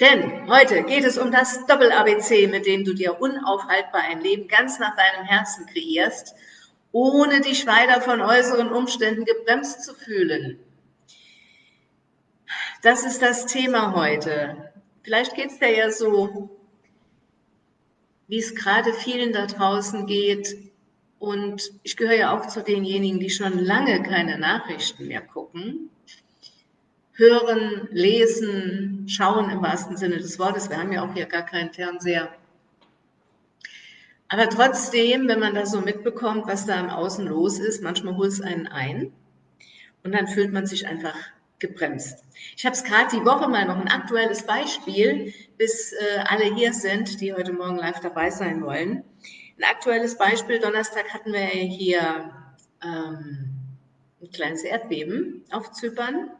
Denn heute geht es um das Doppel-ABC, mit dem du dir unaufhaltbar ein Leben ganz nach deinem Herzen kreierst, ohne dich weiter von äußeren Umständen gebremst zu fühlen. Das ist das Thema heute. Vielleicht geht es dir ja so, wie es gerade vielen da draußen geht. Und ich gehöre ja auch zu denjenigen, die schon lange keine Nachrichten mehr gucken hören, lesen, schauen im wahrsten Sinne des Wortes. Wir haben ja auch hier gar keinen Fernseher. Aber trotzdem, wenn man da so mitbekommt, was da im Außen los ist, manchmal holt es einen ein und dann fühlt man sich einfach gebremst. Ich habe es gerade die Woche mal noch ein aktuelles Beispiel, bis äh, alle hier sind, die heute Morgen live dabei sein wollen. Ein aktuelles Beispiel, Donnerstag hatten wir hier ähm, ein kleines Erdbeben auf Zypern.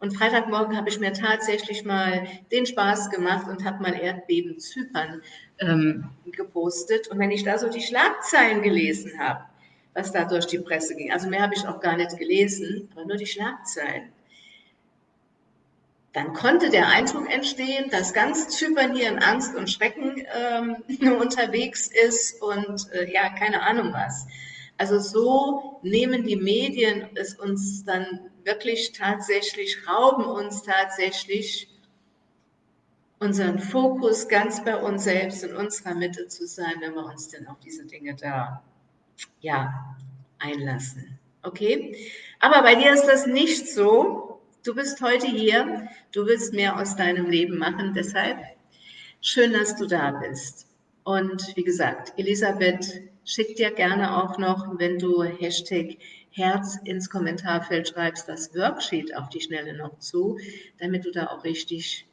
Und Freitagmorgen habe ich mir tatsächlich mal den Spaß gemacht und habe mal Erdbeben Zypern ähm, gepostet. Und wenn ich da so die Schlagzeilen gelesen habe, was da durch die Presse ging, also mehr habe ich auch gar nicht gelesen, aber nur die Schlagzeilen, dann konnte der Eindruck entstehen, dass ganz Zypern hier in Angst und Schrecken ähm, unterwegs ist und äh, ja, keine Ahnung was. Also so nehmen die Medien es uns dann wirklich tatsächlich, rauben uns tatsächlich unseren Fokus ganz bei uns selbst in unserer Mitte zu sein, wenn wir uns denn auf diese Dinge da ja, einlassen. Okay? Aber bei dir ist das nicht so. Du bist heute hier, du willst mehr aus deinem Leben machen, deshalb schön, dass du da bist. Und wie gesagt, Elisabeth schickt dir gerne auch noch, wenn du Hashtag Herz ins Kommentarfeld schreibst, das Worksheet auf die Schnelle noch zu, damit du da auch richtig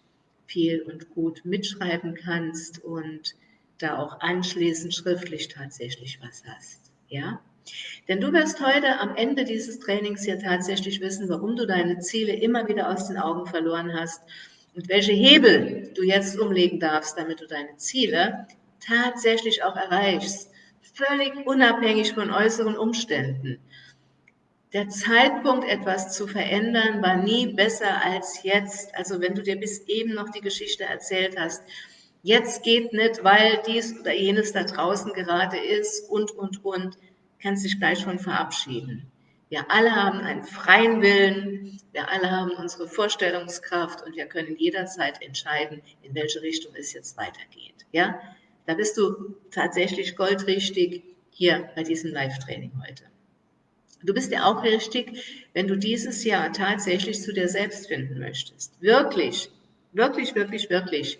viel und gut mitschreiben kannst und da auch anschließend schriftlich tatsächlich was hast. Ja? Denn du wirst heute am Ende dieses Trainings ja tatsächlich wissen, warum du deine Ziele immer wieder aus den Augen verloren hast und welche Hebel du jetzt umlegen darfst, damit du deine Ziele tatsächlich auch erreichst, völlig unabhängig von äußeren Umständen. Der Zeitpunkt, etwas zu verändern, war nie besser als jetzt. Also wenn du dir bis eben noch die Geschichte erzählt hast, jetzt geht nicht, weil dies oder jenes da draußen gerade ist und, und, und, kannst dich gleich schon verabschieden. Wir alle haben einen freien Willen, wir alle haben unsere Vorstellungskraft und wir können jederzeit entscheiden, in welche Richtung es jetzt weitergeht. Ja, da bist du tatsächlich goldrichtig hier bei diesem Live-Training heute. Du bist ja auch richtig, wenn du dieses Jahr tatsächlich zu dir selbst finden möchtest. Wirklich, wirklich, wirklich, wirklich.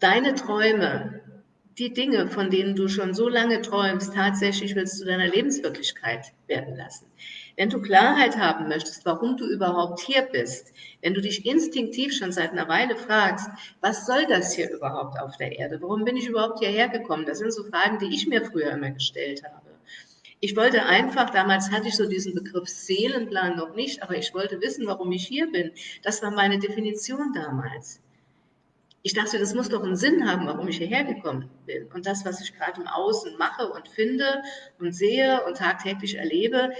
Deine Träume, die Dinge, von denen du schon so lange träumst, tatsächlich willst du deiner Lebenswirklichkeit werden lassen. Wenn du Klarheit haben möchtest, warum du überhaupt hier bist, wenn du dich instinktiv schon seit einer Weile fragst, was soll das hier überhaupt auf der Erde? Warum bin ich überhaupt hierher gekommen? Das sind so Fragen, die ich mir früher immer gestellt habe. Ich wollte einfach, damals hatte ich so diesen Begriff Seelenplan noch nicht, aber ich wollte wissen, warum ich hier bin. Das war meine Definition damals. Ich dachte, das muss doch einen Sinn haben, warum ich hierher gekommen bin. Und das, was ich gerade im Außen mache und finde und sehe und tagtäglich erlebe,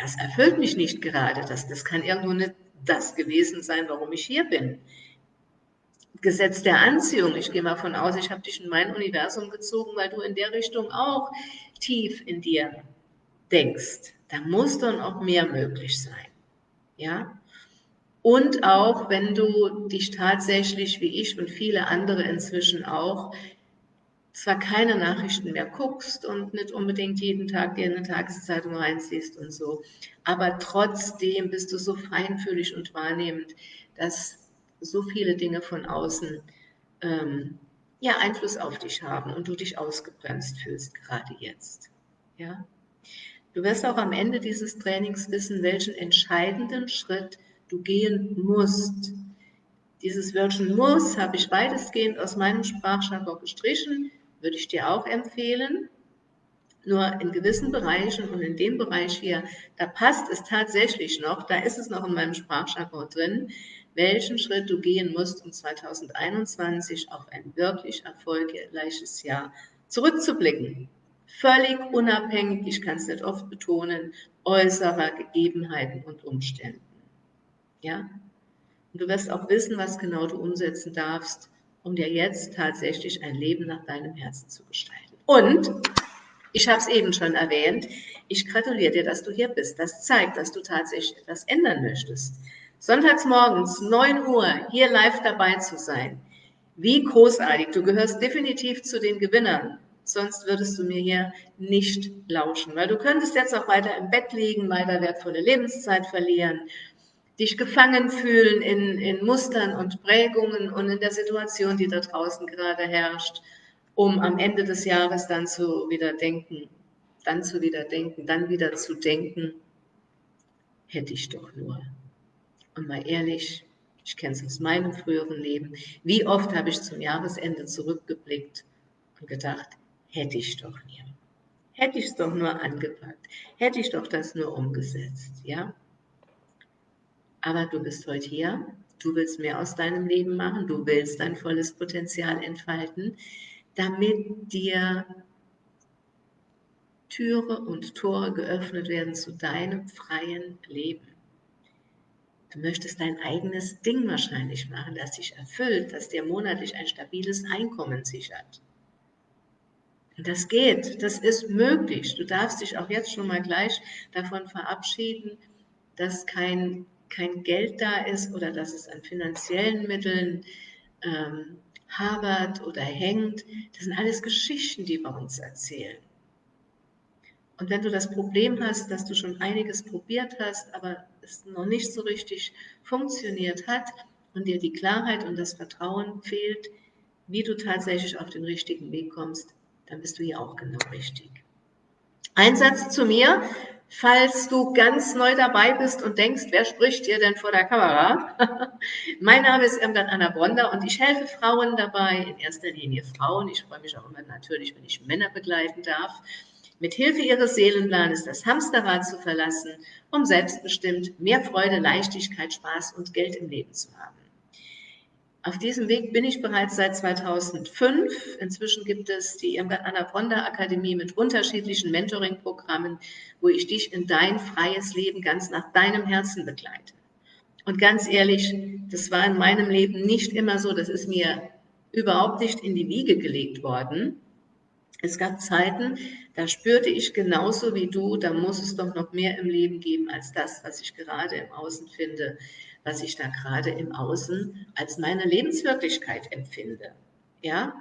das erfüllt mich nicht gerade. Das, das kann irgendwo nicht das gewesen sein, warum ich hier bin. Gesetz der Anziehung. Ich gehe mal von aus, ich habe dich in mein Universum gezogen, weil du in der Richtung auch tief in dir denkst. Da muss dann auch mehr möglich sein. Ja? Und auch, wenn du dich tatsächlich, wie ich und viele andere inzwischen auch, zwar keine Nachrichten mehr guckst und nicht unbedingt jeden Tag dir eine Tageszeitung reinziehst und so, aber trotzdem bist du so feinfühlig und wahrnehmend, dass so viele Dinge von außen ähm, ja Einfluss auf dich haben und du dich ausgebremst fühlst, gerade jetzt. Ja? Du wirst auch am Ende dieses Trainings wissen, welchen entscheidenden Schritt du gehen musst. Dieses Wörtchen muss habe ich weitestgehend aus meinem Sprachjargon gestrichen, würde ich dir auch empfehlen. Nur in gewissen Bereichen und in dem Bereich hier, da passt es tatsächlich noch, da ist es noch in meinem Sprachjargon drin welchen Schritt du gehen musst, um 2021 auf ein wirklich erfolgreiches Jahr zurückzublicken. Völlig unabhängig, ich kann es nicht oft betonen, äußerer Gegebenheiten und Umständen. Ja? Und du wirst auch wissen, was genau du umsetzen darfst, um dir jetzt tatsächlich ein Leben nach deinem Herzen zu gestalten. Und ich habe es eben schon erwähnt, ich gratuliere dir, dass du hier bist. Das zeigt, dass du tatsächlich etwas ändern möchtest. Sonntags morgens, 9 Uhr, hier live dabei zu sein. Wie großartig. Du gehörst definitiv zu den Gewinnern. Sonst würdest du mir hier nicht lauschen, weil du könntest jetzt auch weiter im Bett liegen, weiter wertvolle Lebenszeit verlieren, dich gefangen fühlen in, in Mustern und Prägungen und in der Situation, die da draußen gerade herrscht, um am Ende des Jahres dann zu wieder denken, dann zu wieder denken, dann wieder zu denken, hätte ich doch nur. Und mal ehrlich, ich kenne es aus meinem früheren Leben, wie oft habe ich zum Jahresende zurückgeblickt und gedacht, hätte ich doch nie. Hätte ich es doch nur angepackt. Hätte ich doch das nur umgesetzt, ja? Aber du bist heute hier. Du willst mehr aus deinem Leben machen. Du willst dein volles Potenzial entfalten, damit dir Türe und Tore geöffnet werden zu deinem freien Leben. Du möchtest dein eigenes Ding wahrscheinlich machen, das dich erfüllt, das dir monatlich ein stabiles Einkommen sichert. Und das geht, das ist möglich. Du darfst dich auch jetzt schon mal gleich davon verabschieden, dass kein, kein Geld da ist oder dass es an finanziellen Mitteln ähm, habert oder hängt. Das sind alles Geschichten, die wir uns erzählen. Und wenn du das Problem hast, dass du schon einiges probiert hast, aber es noch nicht so richtig funktioniert hat und dir die Klarheit und das Vertrauen fehlt, wie du tatsächlich auf den richtigen Weg kommst, dann bist du hier auch genau richtig. Ein Satz zu mir, falls du ganz neu dabei bist und denkst, wer spricht hier denn vor der Kamera? mein Name ist Irmgard Anna Bronder und ich helfe Frauen dabei, in erster Linie Frauen. Ich freue mich auch immer natürlich, wenn ich Männer begleiten darf. Mit Hilfe ihres Seelenplanes das Hamsterrad zu verlassen, um selbstbestimmt mehr Freude, Leichtigkeit, Spaß und Geld im Leben zu haben. Auf diesem Weg bin ich bereits seit 2005. Inzwischen gibt es die Irmgard Anna Bronda Akademie mit unterschiedlichen Mentoring-Programmen, wo ich dich in dein freies Leben ganz nach deinem Herzen begleite. Und ganz ehrlich, das war in meinem Leben nicht immer so. Das ist mir überhaupt nicht in die Wiege gelegt worden. Es gab Zeiten, da spürte ich genauso wie du, da muss es doch noch mehr im Leben geben als das, was ich gerade im Außen finde was ich da gerade im Außen als meine Lebenswirklichkeit empfinde. Ja,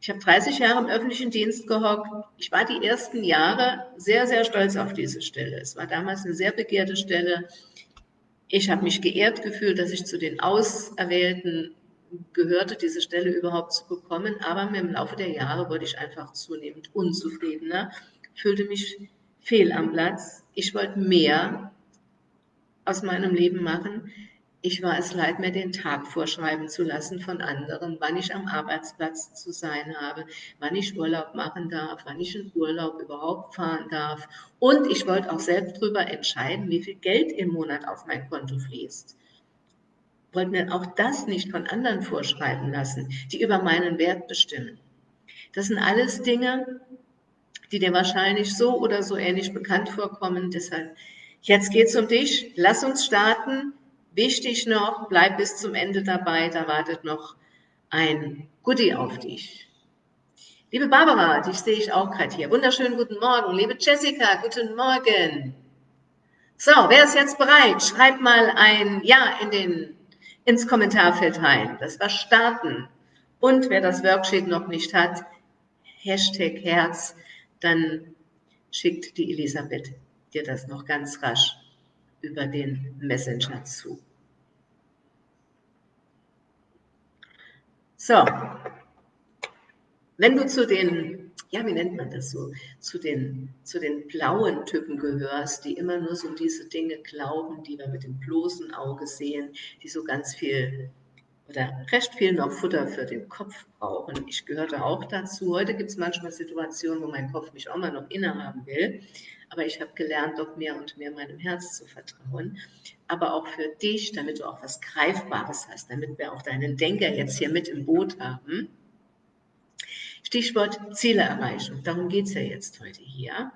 ich habe 30 Jahre im öffentlichen Dienst gehockt. Ich war die ersten Jahre sehr, sehr stolz auf diese Stelle. Es war damals eine sehr begehrte Stelle. Ich habe mich geehrt gefühlt, dass ich zu den Auserwählten gehörte, diese Stelle überhaupt zu bekommen. Aber im Laufe der Jahre wurde ich einfach zunehmend unzufriedener, fühlte mich fehl am Platz. Ich wollte mehr aus meinem Leben machen. Ich war es leid, mir den Tag vorschreiben zu lassen von anderen, wann ich am Arbeitsplatz zu sein habe, wann ich Urlaub machen darf, wann ich in Urlaub überhaupt fahren darf. Und ich wollte auch selbst darüber entscheiden, wie viel Geld im Monat auf mein Konto fließt. Wollte mir auch das nicht von anderen vorschreiben lassen, die über meinen Wert bestimmen. Das sind alles Dinge, die dir wahrscheinlich so oder so ähnlich bekannt vorkommen. Deshalb Jetzt geht es um dich. Lass uns starten. Wichtig noch, bleib bis zum Ende dabei. Da wartet noch ein Goodie auf dich. Liebe Barbara, dich sehe ich auch gerade hier. Wunderschönen guten Morgen. Liebe Jessica, guten Morgen. So, wer ist jetzt bereit? Schreibt mal ein Ja in den, ins Kommentarfeld rein. Das war starten. Und wer das Worksheet noch nicht hat, Hashtag Herz, dann schickt die Elisabeth dir das noch ganz rasch über den Messenger zu. So, wenn du zu den, ja, wie nennt man das so, zu den, zu den blauen Typen gehörst, die immer nur so diese Dinge glauben, die wir mit dem bloßen Auge sehen, die so ganz viel oder recht viel noch Futter für den Kopf brauchen. Ich gehörte auch dazu. Heute gibt es manchmal Situationen, wo mein Kopf mich auch mal noch innehaben will. Aber ich habe gelernt, doch mehr und mehr meinem Herz zu vertrauen. Aber auch für dich, damit du auch was Greifbares hast, damit wir auch deinen Denker jetzt hier mit im Boot haben. Stichwort Zielerreichung. Darum geht es ja jetzt heute hier.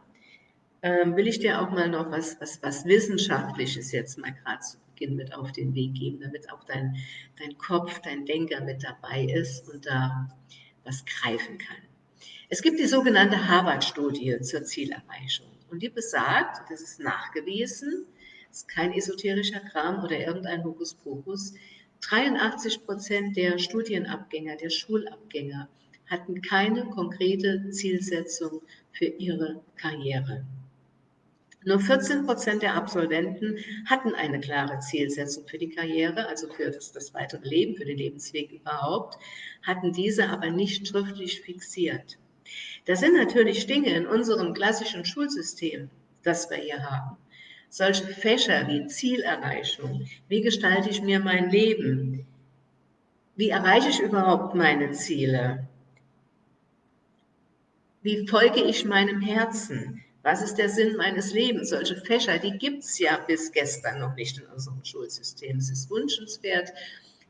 Ähm, will ich dir auch mal noch was, was, was Wissenschaftliches jetzt mal gerade zu Beginn mit auf den Weg geben, damit auch dein, dein Kopf, dein Denker mit dabei ist und da was greifen kann. Es gibt die sogenannte Harvard-Studie zur Zielerreichung und die besagt, das ist nachgewiesen, ist kein esoterischer Kram oder irgendein Hokuspokus, 83 Prozent der Studienabgänger, der Schulabgänger hatten keine konkrete Zielsetzung für ihre Karriere. Nur 14 Prozent der Absolventen hatten eine klare Zielsetzung für die Karriere, also für das, das, weitere Leben, für den Lebensweg überhaupt, hatten diese aber nicht schriftlich fixiert. Das sind natürlich Dinge in unserem klassischen Schulsystem, das wir hier haben. Solche Fächer wie Zielerreichung, wie gestalte ich mir mein Leben, wie erreiche ich überhaupt meine Ziele, wie folge ich meinem Herzen, was ist der Sinn meines Lebens? Solche Fächer, die gibt es ja bis gestern noch nicht in unserem Schulsystem. Es ist wünschenswert,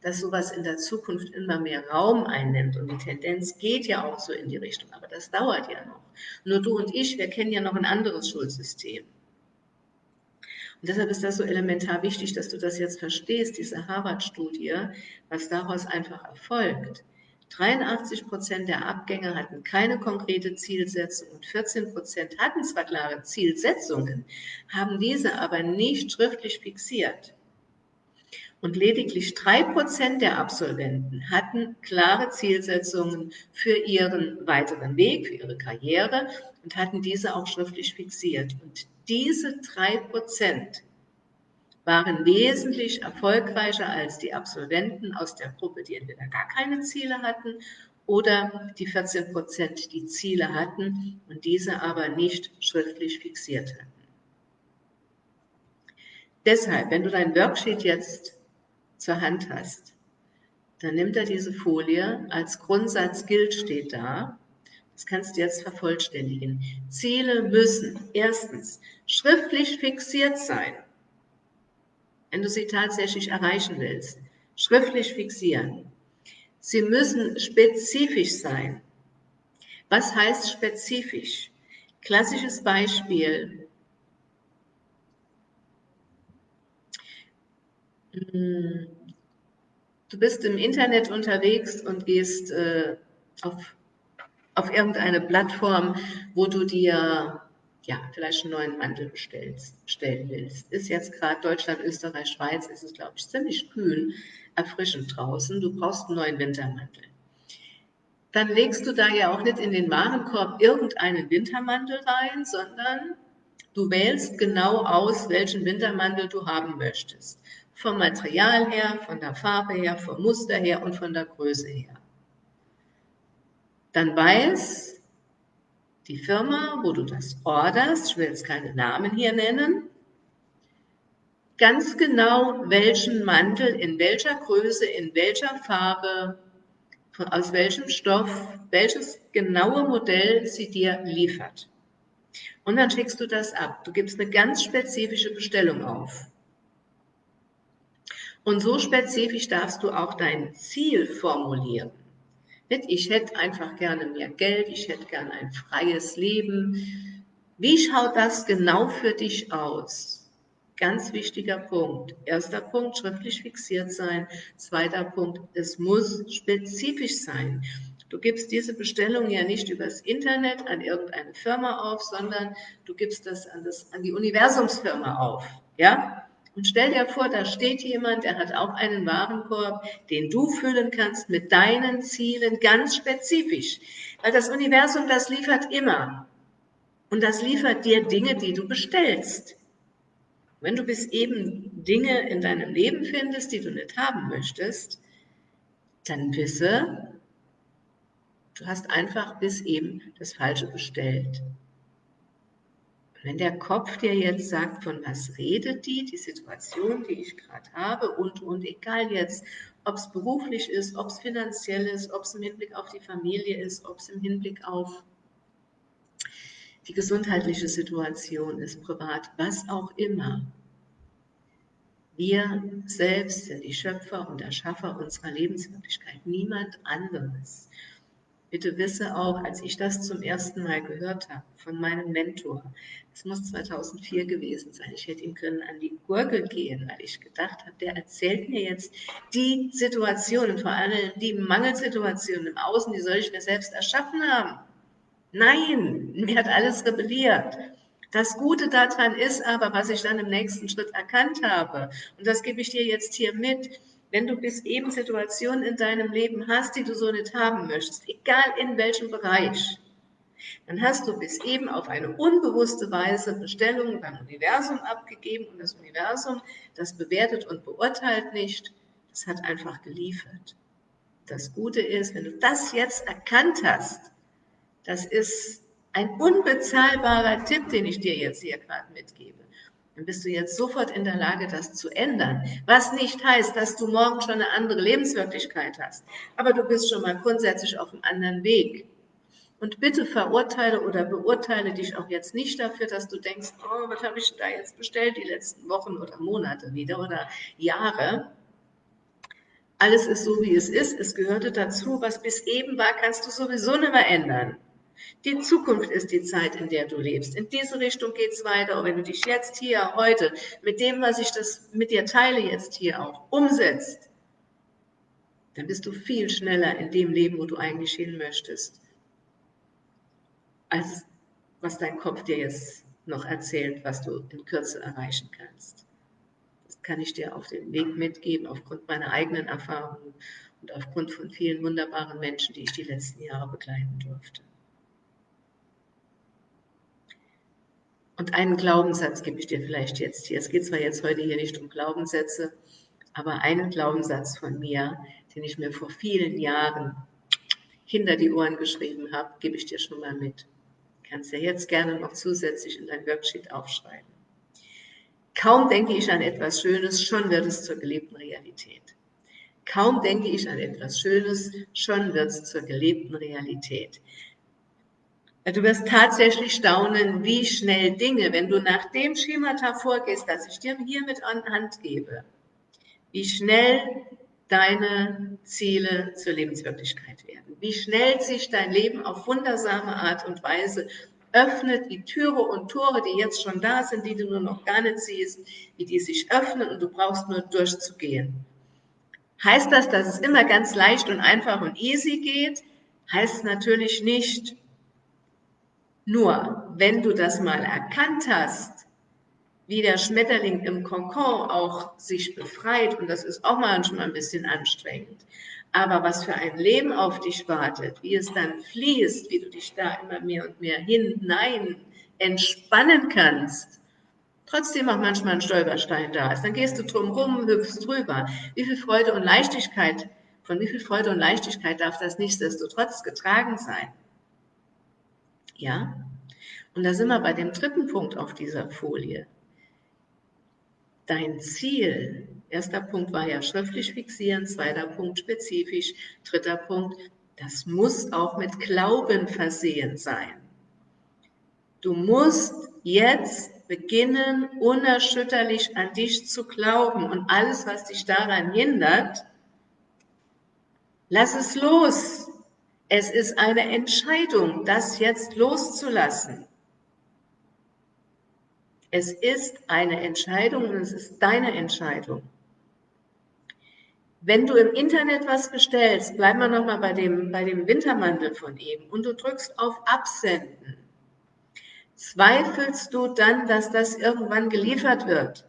dass sowas in der Zukunft immer mehr Raum einnimmt. Und die Tendenz geht ja auch so in die Richtung. Aber das dauert ja noch. Nur du und ich, wir kennen ja noch ein anderes Schulsystem. Und deshalb ist das so elementar wichtig, dass du das jetzt verstehst, diese Harvard-Studie, was daraus einfach erfolgt. 83 Prozent der Abgänger hatten keine konkrete Zielsetzung und 14 Prozent hatten zwar klare Zielsetzungen, haben diese aber nicht schriftlich fixiert. Und lediglich drei Prozent der Absolventen hatten klare Zielsetzungen für ihren weiteren Weg, für ihre Karriere und hatten diese auch schriftlich fixiert. Und diese drei Prozent waren wesentlich erfolgreicher als die Absolventen aus der Gruppe, die entweder gar keine Ziele hatten oder die 14 Prozent, die Ziele hatten und diese aber nicht schriftlich fixiert hatten. Deshalb, wenn du dein Worksheet jetzt zur Hand hast, dann nimmt er diese Folie, als Grundsatz gilt steht da, das kannst du jetzt vervollständigen. Ziele müssen erstens schriftlich fixiert sein wenn du sie tatsächlich erreichen willst. Schriftlich fixieren. Sie müssen spezifisch sein. Was heißt spezifisch? Klassisches Beispiel. Du bist im Internet unterwegs und gehst äh, auf, auf irgendeine Plattform, wo du dir ja, vielleicht einen neuen Mantel bestellst, bestellen willst. Ist jetzt gerade Deutschland, Österreich, Schweiz, ist es, glaube ich, ziemlich kühl, erfrischend draußen. Du brauchst einen neuen Wintermantel. Dann legst du da ja auch nicht in den Warenkorb irgendeinen Wintermantel rein, sondern du wählst genau aus, welchen Wintermantel du haben möchtest. Vom Material her, von der Farbe her, vom Muster her und von der Größe her. Dann weiß die Firma, wo du das orderst, ich will jetzt keine Namen hier nennen, ganz genau, welchen Mantel, in welcher Größe, in welcher Farbe, aus welchem Stoff, welches genaue Modell sie dir liefert. Und dann schickst du das ab. Du gibst eine ganz spezifische Bestellung auf. Und so spezifisch darfst du auch dein Ziel formulieren. Ich hätte einfach gerne mehr Geld, ich hätte gerne ein freies Leben. Wie schaut das genau für dich aus? Ganz wichtiger Punkt. Erster Punkt, schriftlich fixiert sein. Zweiter Punkt, es muss spezifisch sein. Du gibst diese Bestellung ja nicht übers Internet an irgendeine Firma auf, sondern du gibst das an, das, an die Universumsfirma auf. Ja? Und stell dir vor, da steht jemand, der hat auch einen Warenkorb, den du füllen kannst mit deinen Zielen ganz spezifisch. Weil das Universum, das liefert immer. Und das liefert dir Dinge, die du bestellst. Wenn du bis eben Dinge in deinem Leben findest, die du nicht haben möchtest, dann wisse, du hast einfach bis eben das Falsche bestellt. Wenn der Kopf dir jetzt sagt, von was redet die, die Situation, die ich gerade habe und, und egal jetzt, ob es beruflich ist, ob es finanziell ist, ob es im Hinblick auf die Familie ist, ob es im Hinblick auf die gesundheitliche Situation ist, privat, was auch immer. Wir selbst sind die Schöpfer und Erschaffer unserer Lebenswirklichkeit, niemand anderes. Bitte wisse auch, als ich das zum ersten Mal gehört habe von meinem Mentor, es muss 2004 gewesen sein, ich hätte ihm können an die Gurgel gehen, weil ich gedacht habe, der erzählt mir jetzt die Situationen, vor allem die Mangelsituationen im Außen, die soll ich mir selbst erschaffen haben. Nein, mir hat alles rebelliert. Das Gute daran ist aber, was ich dann im nächsten Schritt erkannt habe, und das gebe ich dir jetzt hier mit, wenn du bis eben Situationen in deinem Leben hast, die du so nicht haben möchtest, egal in welchem Bereich, dann hast du bis eben auf eine unbewusste Weise Bestellungen beim Universum abgegeben und das Universum, das bewertet und beurteilt nicht, das hat einfach geliefert. Das Gute ist, wenn du das jetzt erkannt hast, das ist ein unbezahlbarer Tipp, den ich dir jetzt hier gerade mitgebe dann bist du jetzt sofort in der Lage, das zu ändern. Was nicht heißt, dass du morgen schon eine andere Lebenswirklichkeit hast. Aber du bist schon mal grundsätzlich auf einem anderen Weg. Und bitte verurteile oder beurteile dich auch jetzt nicht dafür, dass du denkst, oh, was habe ich da jetzt bestellt die letzten Wochen oder Monate wieder oder Jahre. Alles ist so, wie es ist. Es gehörte dazu. Was bis eben war, kannst du sowieso nicht mehr ändern. Die Zukunft ist die Zeit, in der du lebst. In diese Richtung geht es weiter. Und wenn du dich jetzt hier, heute, mit dem, was ich das mit dir teile, jetzt hier auch umsetzt, dann bist du viel schneller in dem Leben, wo du eigentlich hin möchtest, als was dein Kopf dir jetzt noch erzählt, was du in Kürze erreichen kannst. Das kann ich dir auf den Weg mitgeben, aufgrund meiner eigenen Erfahrungen und aufgrund von vielen wunderbaren Menschen, die ich die letzten Jahre begleiten durfte. Und einen Glaubenssatz gebe ich dir vielleicht jetzt hier. Es geht zwar jetzt heute hier nicht um Glaubenssätze, aber einen Glaubenssatz von mir, den ich mir vor vielen Jahren hinter die Ohren geschrieben habe, gebe ich dir schon mal mit. Du kannst ja jetzt gerne noch zusätzlich in dein Worksheet aufschreiben. Kaum denke ich an etwas Schönes, schon wird es zur gelebten Realität. Kaum denke ich an etwas Schönes, schon wird es zur gelebten Realität. Du wirst tatsächlich staunen, wie schnell Dinge, wenn du nach dem Schemata vorgehst, das ich dir hier mit an Hand gebe, wie schnell deine Ziele zur Lebenswirklichkeit werden. Wie schnell sich dein Leben auf wundersame Art und Weise öffnet, die Türe und Tore, die jetzt schon da sind, die du nur noch gar nicht siehst, wie die sich öffnen und du brauchst nur durchzugehen. Heißt das, dass es immer ganz leicht und einfach und easy geht? Heißt natürlich nicht, nur, wenn du das mal erkannt hast, wie der Schmetterling im Kokon auch sich befreit, und das ist auch manchmal ein bisschen anstrengend, aber was für ein Leben auf dich wartet, wie es dann fließt, wie du dich da immer mehr und mehr hinein entspannen kannst, trotzdem auch manchmal ein Stolperstein da ist, dann gehst du drum rum, hüpfst drüber. Wie viel Freude und Leichtigkeit, von wie viel Freude und Leichtigkeit darf das nichtsdestotrotz getragen sein? Ja? Und da sind wir bei dem dritten Punkt auf dieser Folie. Dein Ziel, erster Punkt war ja schriftlich fixieren, zweiter Punkt spezifisch, dritter Punkt, das muss auch mit Glauben versehen sein. Du musst jetzt beginnen, unerschütterlich an dich zu glauben und alles, was dich daran hindert, lass es los. Es ist eine Entscheidung, das jetzt loszulassen. Es ist eine Entscheidung und es ist deine Entscheidung. Wenn du im Internet was bestellst, bleiben wir nochmal bei dem, bei dem Wintermantel von eben und du drückst auf Absenden, zweifelst du dann, dass das irgendwann geliefert wird?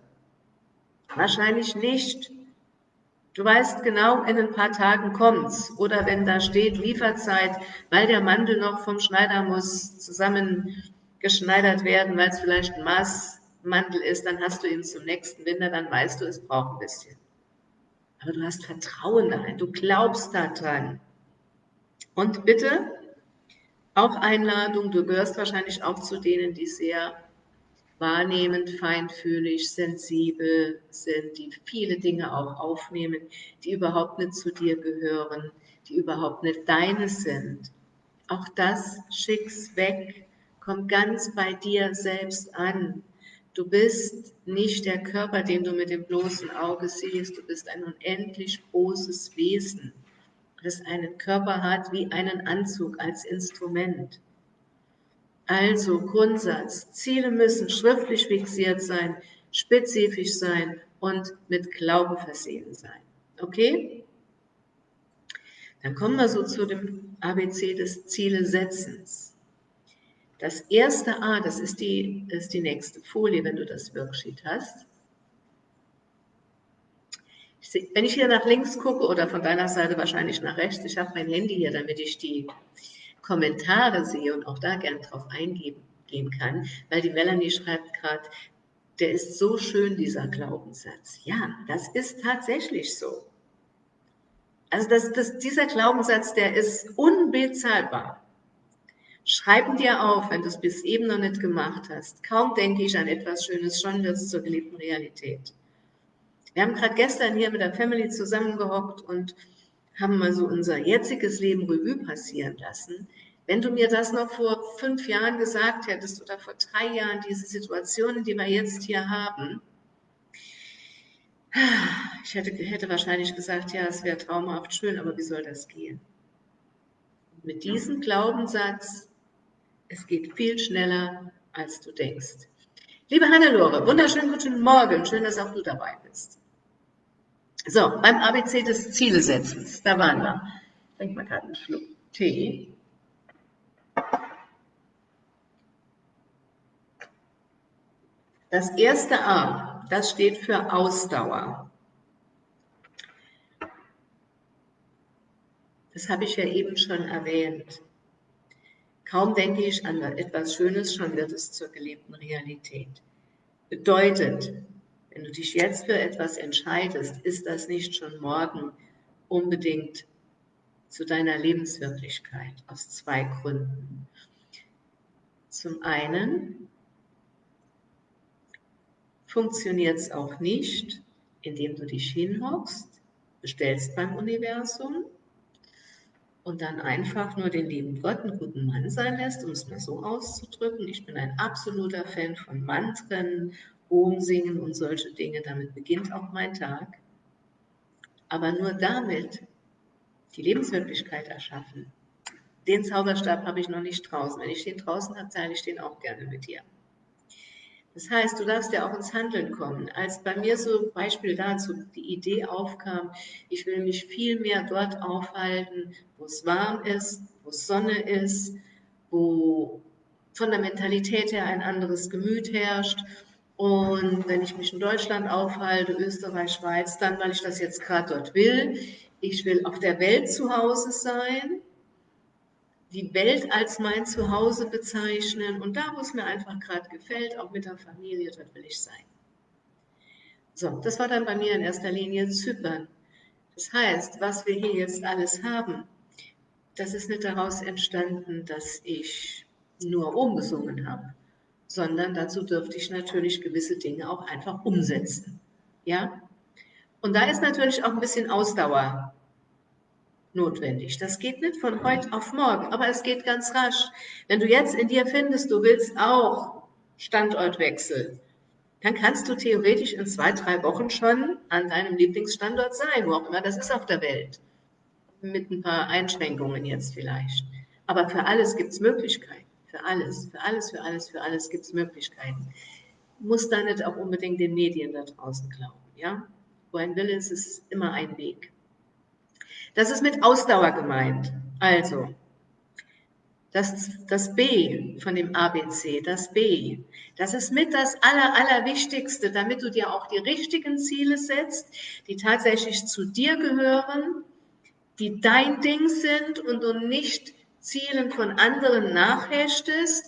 Wahrscheinlich nicht. Du weißt genau, in ein paar Tagen kommt's. Oder wenn da steht Lieferzeit, weil der Mantel noch vom Schneider muss zusammengeschneidert werden, weil es vielleicht ein Maßmantel ist, dann hast du ihn zum nächsten Winter, dann weißt du, es braucht ein bisschen. Aber du hast Vertrauen darin, du glaubst daran. Und bitte, auch Einladung, du gehörst wahrscheinlich auch zu denen, die sehr wahrnehmend, feinfühlig, sensibel sind, die viele Dinge auch aufnehmen, die überhaupt nicht zu dir gehören, die überhaupt nicht deine sind. Auch das schick's weg, komm ganz bei dir selbst an. Du bist nicht der Körper, den du mit dem bloßen Auge siehst, du bist ein unendlich großes Wesen. das einen Körper hat wie einen Anzug als Instrument. Also Grundsatz, Ziele müssen schriftlich fixiert sein, spezifisch sein und mit Glauben versehen sein. Okay? Dann kommen wir so zu dem ABC des Zielesetzens. Das erste A, das ist die, ist die nächste Folie, wenn du das Worksheet hast. wenn ich hier nach links gucke oder von deiner Seite wahrscheinlich nach rechts, ich habe mein Handy hier, damit ich die Kommentare sehe und auch da gern drauf eingehen kann, weil die Melanie schreibt gerade, der ist so schön, dieser Glaubenssatz. Ja, das ist tatsächlich so. Also das, das, dieser Glaubenssatz, der ist unbezahlbar. Schreib dir auf, wenn du es bis eben noch nicht gemacht hast. Kaum denke ich an etwas Schönes, schon wird es zur geliebten Realität. Wir haben gerade gestern hier mit der Family zusammengehockt und haben mal so unser jetziges Leben Revue passieren lassen. Wenn du mir das noch vor fünf Jahren gesagt hättest oder vor drei Jahren, diese Situationen, die wir jetzt hier haben, ich hätte, hätte wahrscheinlich gesagt, ja, es wäre traumhaft schön, aber wie soll das gehen? Mit diesem Glaubenssatz, es geht viel schneller, als du denkst. Liebe Hannelore, wunderschönen guten Morgen, schön, dass auch du dabei bist. So, beim ABC des Zielsetzens, da waren wir. Ich trinke mal gerade einen Schluck Tee. Das erste A, das steht für Ausdauer. Das habe ich ja eben schon erwähnt. Kaum denke ich an etwas Schönes, schon wird es zur gelebten Realität. Bedeutet, wenn du dich jetzt für etwas entscheidest, ist das nicht schon morgen unbedingt zu deiner Lebenswirklichkeit aus zwei Gründen. Zum einen funktioniert es auch nicht, indem du dich hinhockst, bestellst beim Universum und dann einfach nur den lieben Gott einen guten Mann sein lässt, um es mal so auszudrücken. Ich bin ein absoluter Fan von Mantren, Umsingen und solche Dinge. Damit beginnt auch mein Tag. Aber nur damit die Lebenswirklichkeit erschaffen. Den Zauberstab habe ich noch nicht draußen. Wenn ich den draußen habe, teile ich den auch gerne mit dir. Das heißt, du darfst ja auch ins Handeln kommen. Als bei mir so Beispiel dazu die Idee aufkam, ich will mich viel mehr dort aufhalten, wo es warm ist, wo Sonne ist, wo von der Mentalität her ein anderes Gemüt herrscht. Und wenn ich mich in Deutschland aufhalte, Österreich, Schweiz, dann, weil ich das jetzt gerade dort will. Ich will auf der Welt zu Hause sein die Welt als mein Zuhause bezeichnen und da, wo es mir einfach gerade gefällt, auch mit der Familie, dort will ich sein. So, das war dann bei mir in erster Linie Zypern. Das heißt, was wir hier jetzt alles haben, das ist nicht daraus entstanden, dass ich nur umgesungen habe, sondern dazu dürfte ich natürlich gewisse Dinge auch einfach umsetzen. Ja? Und da ist natürlich auch ein bisschen Ausdauer notwendig. Das geht nicht von heute auf morgen, aber es geht ganz rasch. Wenn du jetzt in dir findest, du willst auch Standortwechsel, dann kannst du theoretisch in zwei, drei Wochen schon an deinem Lieblingsstandort sein, wo auch immer das ist auf der Welt. Mit ein paar Einschränkungen jetzt vielleicht. Aber für alles gibt es Möglichkeiten. Für alles, für alles, für alles, für alles gibt es Möglichkeiten. Muss da nicht auch unbedingt den Medien da draußen glauben. Ja? Wo ein Wille ist, ist immer ein Weg. Das ist mit Ausdauer gemeint. Also, das, das B von dem ABC, das B, das ist mit das Aller, Allerwichtigste, damit du dir auch die richtigen Ziele setzt, die tatsächlich zu dir gehören, die dein Ding sind und du nicht Zielen von anderen nachhechtest,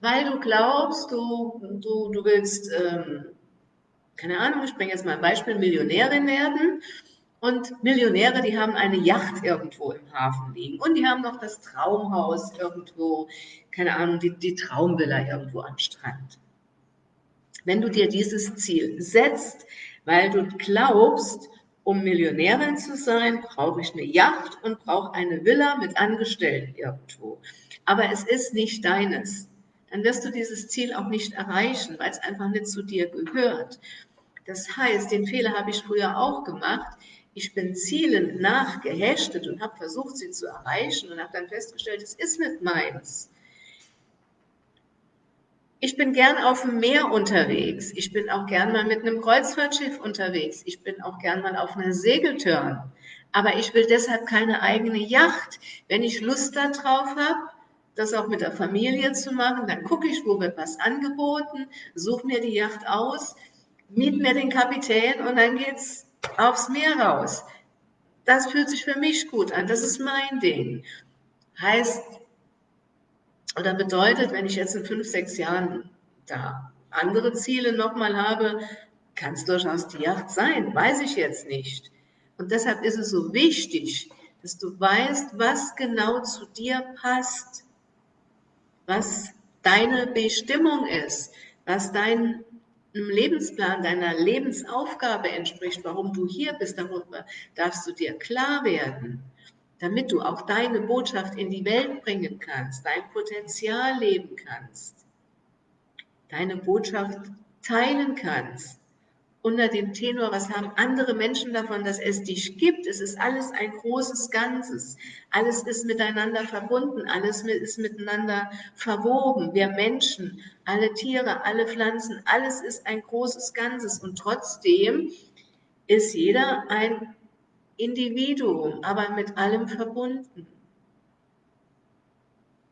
weil du glaubst, du, du, du willst, ähm, keine Ahnung, ich bringe jetzt mal ein Beispiel, Millionärin werden und Millionäre, die haben eine Yacht irgendwo im Hafen liegen. Und die haben noch das Traumhaus irgendwo, keine Ahnung, die, die Traumvilla irgendwo am Strand. Wenn du dir dieses Ziel setzt, weil du glaubst, um Millionärin zu sein, brauche ich eine Yacht und brauche eine Villa mit Angestellten irgendwo. Aber es ist nicht deines. Dann wirst du dieses Ziel auch nicht erreichen, weil es einfach nicht zu dir gehört. Das heißt, den Fehler habe ich früher auch gemacht Ich bin Zielen nachgehechtet und habe versucht, sie zu erreichen und habe dann festgestellt, es ist nicht meins. Ich bin gern auf dem Meer unterwegs. Ich bin auch gern mal mit einem Kreuzfahrtschiff unterwegs. Ich bin auch gern mal auf einer Segeltörn. Aber ich will deshalb keine eigene Yacht. Wenn ich Lust darauf habe, das auch mit der Familie zu machen, dann gucke ich, wo wird was angeboten, suche mir die Yacht aus, miet mir den Kapitän und dann geht's aufs Meer raus. Das fühlt sich für mich gut an. Das ist mein Ding. Heißt, oder bedeutet, wenn ich jetzt in fünf, sechs Jahren da andere Ziele nochmal habe, kann es durchaus die Yacht sein, weiß ich jetzt nicht. Und deshalb ist es so wichtig, dass du weißt, was genau zu dir passt, was deine Bestimmung ist, was dein Lebensplan, deiner Lebensaufgabe entspricht, warum du hier bist, darüber darfst du dir klar werden damit du auch deine Botschaft in die Welt bringen kannst, dein Potenzial leben kannst, deine Botschaft teilen kannst. Unter dem Tenor, was haben andere Menschen davon, dass es dich gibt? Es ist alles ein großes Ganzes. Alles ist miteinander verbunden, alles ist miteinander verwoben. Wir Menschen, alle Tiere, alle Pflanzen, alles ist ein großes Ganzes. Und trotzdem ist jeder ein Individuum, aber mit allem verbunden.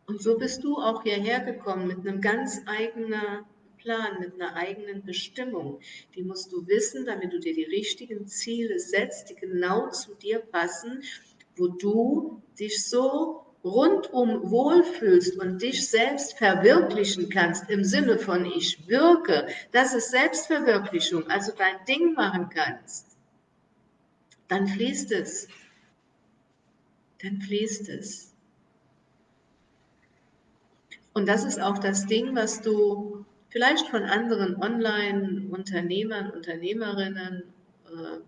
Und so bist du auch hierher gekommen mit einem ganz eigenen Plan, mit einer eigenen Bestimmung. Die musst du wissen, damit du dir die richtigen Ziele setzt, die genau zu dir passen, wo du dich so rundum wohlfühlst und dich selbst verwirklichen kannst im Sinne von ich wirke, das ist Selbstverwirklichung, also dein Ding machen kannst dann fließt es. Dann fließt es. Und das ist auch das Ding, was du vielleicht von anderen Online-Unternehmern, Unternehmerinnen, äh,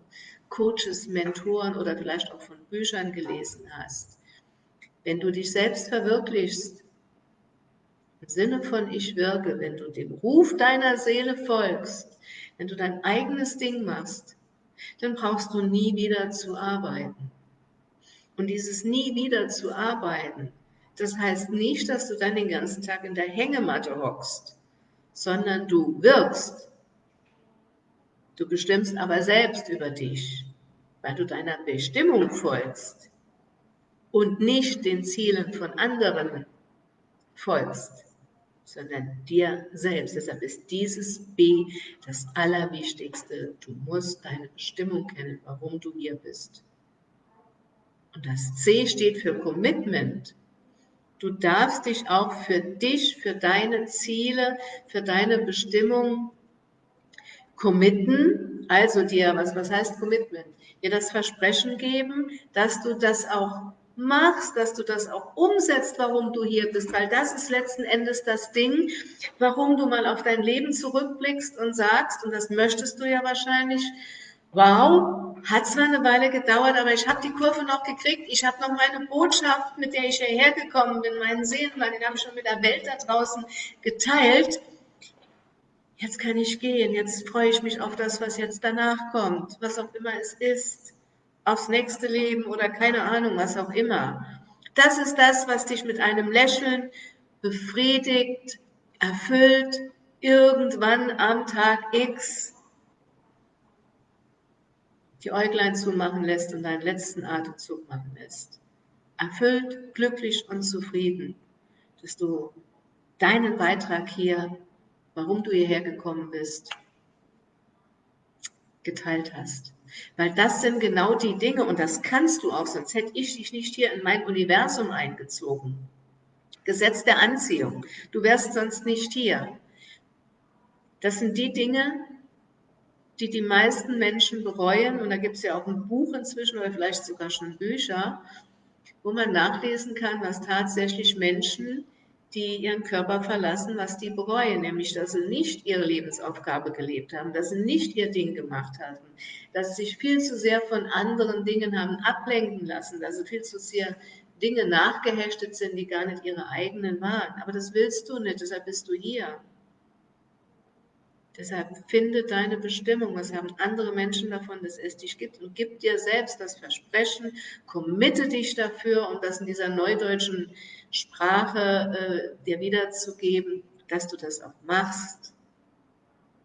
Coaches, Mentoren oder vielleicht auch von Büchern gelesen hast. Wenn du dich selbst verwirklichst, im Sinne von ich wirke, wenn du dem Ruf deiner Seele folgst, wenn du dein eigenes Ding machst, dann brauchst du nie wieder zu arbeiten. Und dieses nie wieder zu arbeiten, das heißt nicht, dass du dann den ganzen Tag in der Hängematte hockst, sondern du wirkst. Du bestimmst aber selbst über dich, weil du deiner Bestimmung folgst und nicht den Zielen von anderen folgst sondern dir selbst. Deshalb ist dieses B das Allerwichtigste. Du musst deine Bestimmung kennen, warum du hier bist. Und das C steht für Commitment. Du darfst dich auch für dich, für deine Ziele, für deine Bestimmung committen, also dir, was, was heißt Commitment? Dir das Versprechen geben, dass du das auch machst, dass du das auch umsetzt, warum du hier bist, weil das ist letzten Endes das Ding, warum du mal auf dein Leben zurückblickst und sagst, und das möchtest du ja wahrscheinlich, wow, hat zwar eine Weile gedauert, aber ich habe die Kurve noch gekriegt, ich habe noch meine Botschaft, mit der ich hierher gekommen bin, meinen Seelenplan, den habe ich schon mit der Welt da draußen geteilt. Jetzt kann ich gehen, jetzt freue ich mich auf das, was jetzt danach kommt, was auch immer es ist. Aufs nächste Leben oder keine Ahnung, was auch immer. Das ist das, was dich mit einem Lächeln befriedigt, erfüllt, irgendwann am Tag X die Äuglein zumachen lässt und deinen letzten Atemzug machen lässt. Erfüllt, glücklich und zufrieden, dass du deinen Beitrag hier, warum du hierher gekommen bist, geteilt hast. Weil das sind genau die Dinge und das kannst du auch, sonst hätte ich dich nicht hier in mein Universum eingezogen. Gesetz der Anziehung. Du wärst sonst nicht hier. Das sind die Dinge, die die meisten Menschen bereuen. Und da gibt es ja auch ein Buch inzwischen oder vielleicht sogar schon Bücher, wo man nachlesen kann, was tatsächlich Menschen die ihren Körper verlassen, was die bereuen, nämlich dass sie nicht ihre Lebensaufgabe gelebt haben, dass sie nicht ihr Ding gemacht hatten, dass sie sich viel zu sehr von anderen Dingen haben ablenken lassen, dass sie viel zu sehr Dinge nachgehechtet sind, die gar nicht ihre eigenen waren. Aber das willst du nicht, deshalb bist du hier. Deshalb finde deine Bestimmung. Was haben andere Menschen davon, dass es dich gibt? Und gib dir selbst das Versprechen, committe dich dafür, um das in dieser neudeutschen Sprache äh, dir wiederzugeben, dass du das auch machst.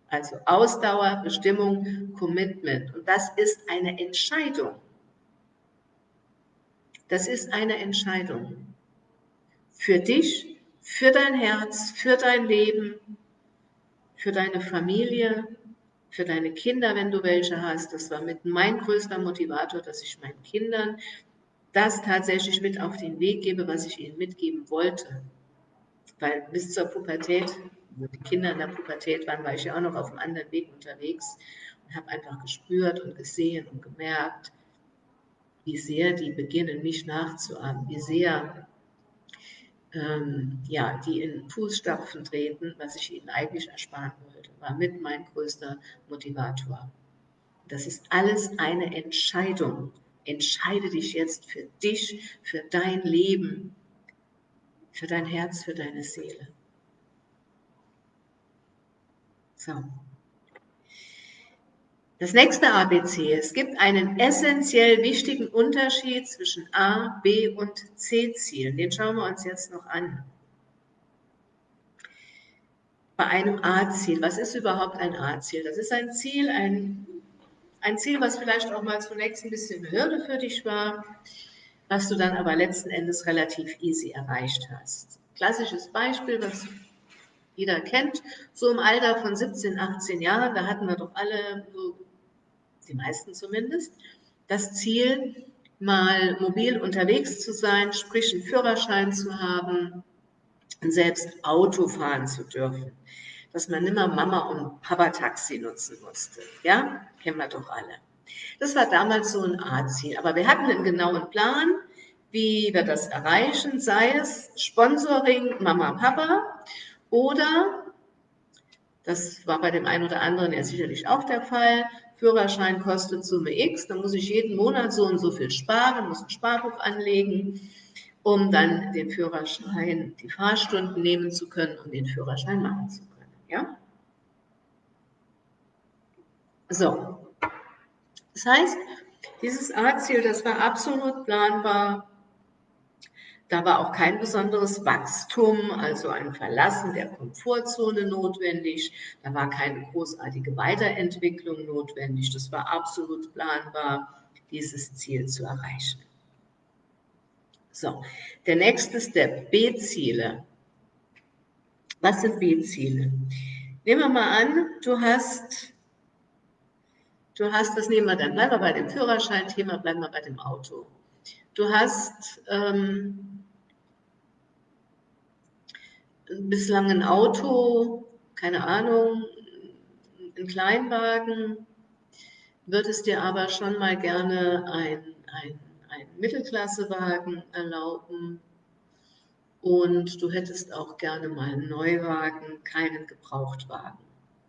Also Ausdauer, Bestimmung, Commitment. Und das ist eine Entscheidung. Das ist eine Entscheidung. Für dich, für dein Herz, für dein Leben, für deine Familie, für deine Kinder, wenn du welche hast. Das war mit mein größter Motivator, dass ich meinen Kindern das tatsächlich mit auf den Weg gebe, was ich ihnen mitgeben wollte. Weil bis zur Pubertät, wo die Kinder in der Pubertät waren, war ich ja auch noch auf einem anderen Weg unterwegs und habe einfach gespürt und gesehen und gemerkt, wie sehr die beginnen, mich nachzuahmen, wie sehr ähm, ja, die in Fußstapfen treten, was ich ihnen eigentlich ersparen wollte, war mit mein größter Motivator. Das ist alles eine Entscheidung. Entscheide dich jetzt für dich, für dein Leben, für dein Herz, für deine Seele. So. Das nächste ABC. Es gibt einen essentiell wichtigen Unterschied zwischen A, B und C-Zielen. Den schauen wir uns jetzt noch an. Bei einem A-Ziel. Was ist überhaupt ein A-Ziel? Das ist ein Ziel, ein, ein Ziel, was vielleicht auch mal zunächst ein bisschen Hürde für dich war, was du dann aber letzten Endes relativ easy erreicht hast. Klassisches Beispiel, was jeder kennt, so im Alter von 17, 18 Jahren, da hatten wir doch alle so die meisten zumindest, das Ziel, mal mobil unterwegs zu sein, sprich einen Führerschein zu haben, selbst Auto fahren zu dürfen. Dass man nimmer Mama und Papa Taxi nutzen musste. Ja, kennen wir doch alle. Das war damals so ein A-Ziel. Aber wir hatten einen genauen Plan, wie wir das erreichen, sei es Sponsoring Mama, Papa oder, das war bei dem einen oder anderen ja sicherlich auch der Fall, Führerschein kostet Summe X, dann muss ich jeden Monat so und so viel sparen, muss ein Sparbuch anlegen, um dann den Führerschein, die Fahrstunden nehmen zu können und den Führerschein machen zu können. Ja? So. Das heißt, dieses A-Ziel, das war absolut planbar, da war auch kein besonderes Wachstum, also ein Verlassen der Komfortzone notwendig. Da war keine großartige Weiterentwicklung notwendig. Das war absolut planbar, dieses Ziel zu erreichen. So, der nächste Step, B-Ziele. Was sind B-Ziele? Nehmen wir mal an, du hast, du hast, das nehmen wir dann, bleiben wir bei dem Führerschein-Thema, bleiben wir bei dem Auto. Du hast ähm, bislang ein Auto, keine Ahnung, ein Kleinwagen, würdest dir aber schon mal gerne ein, ein, ein Mittelklassewagen erlauben und du hättest auch gerne mal einen Neuwagen, keinen Gebrauchtwagen.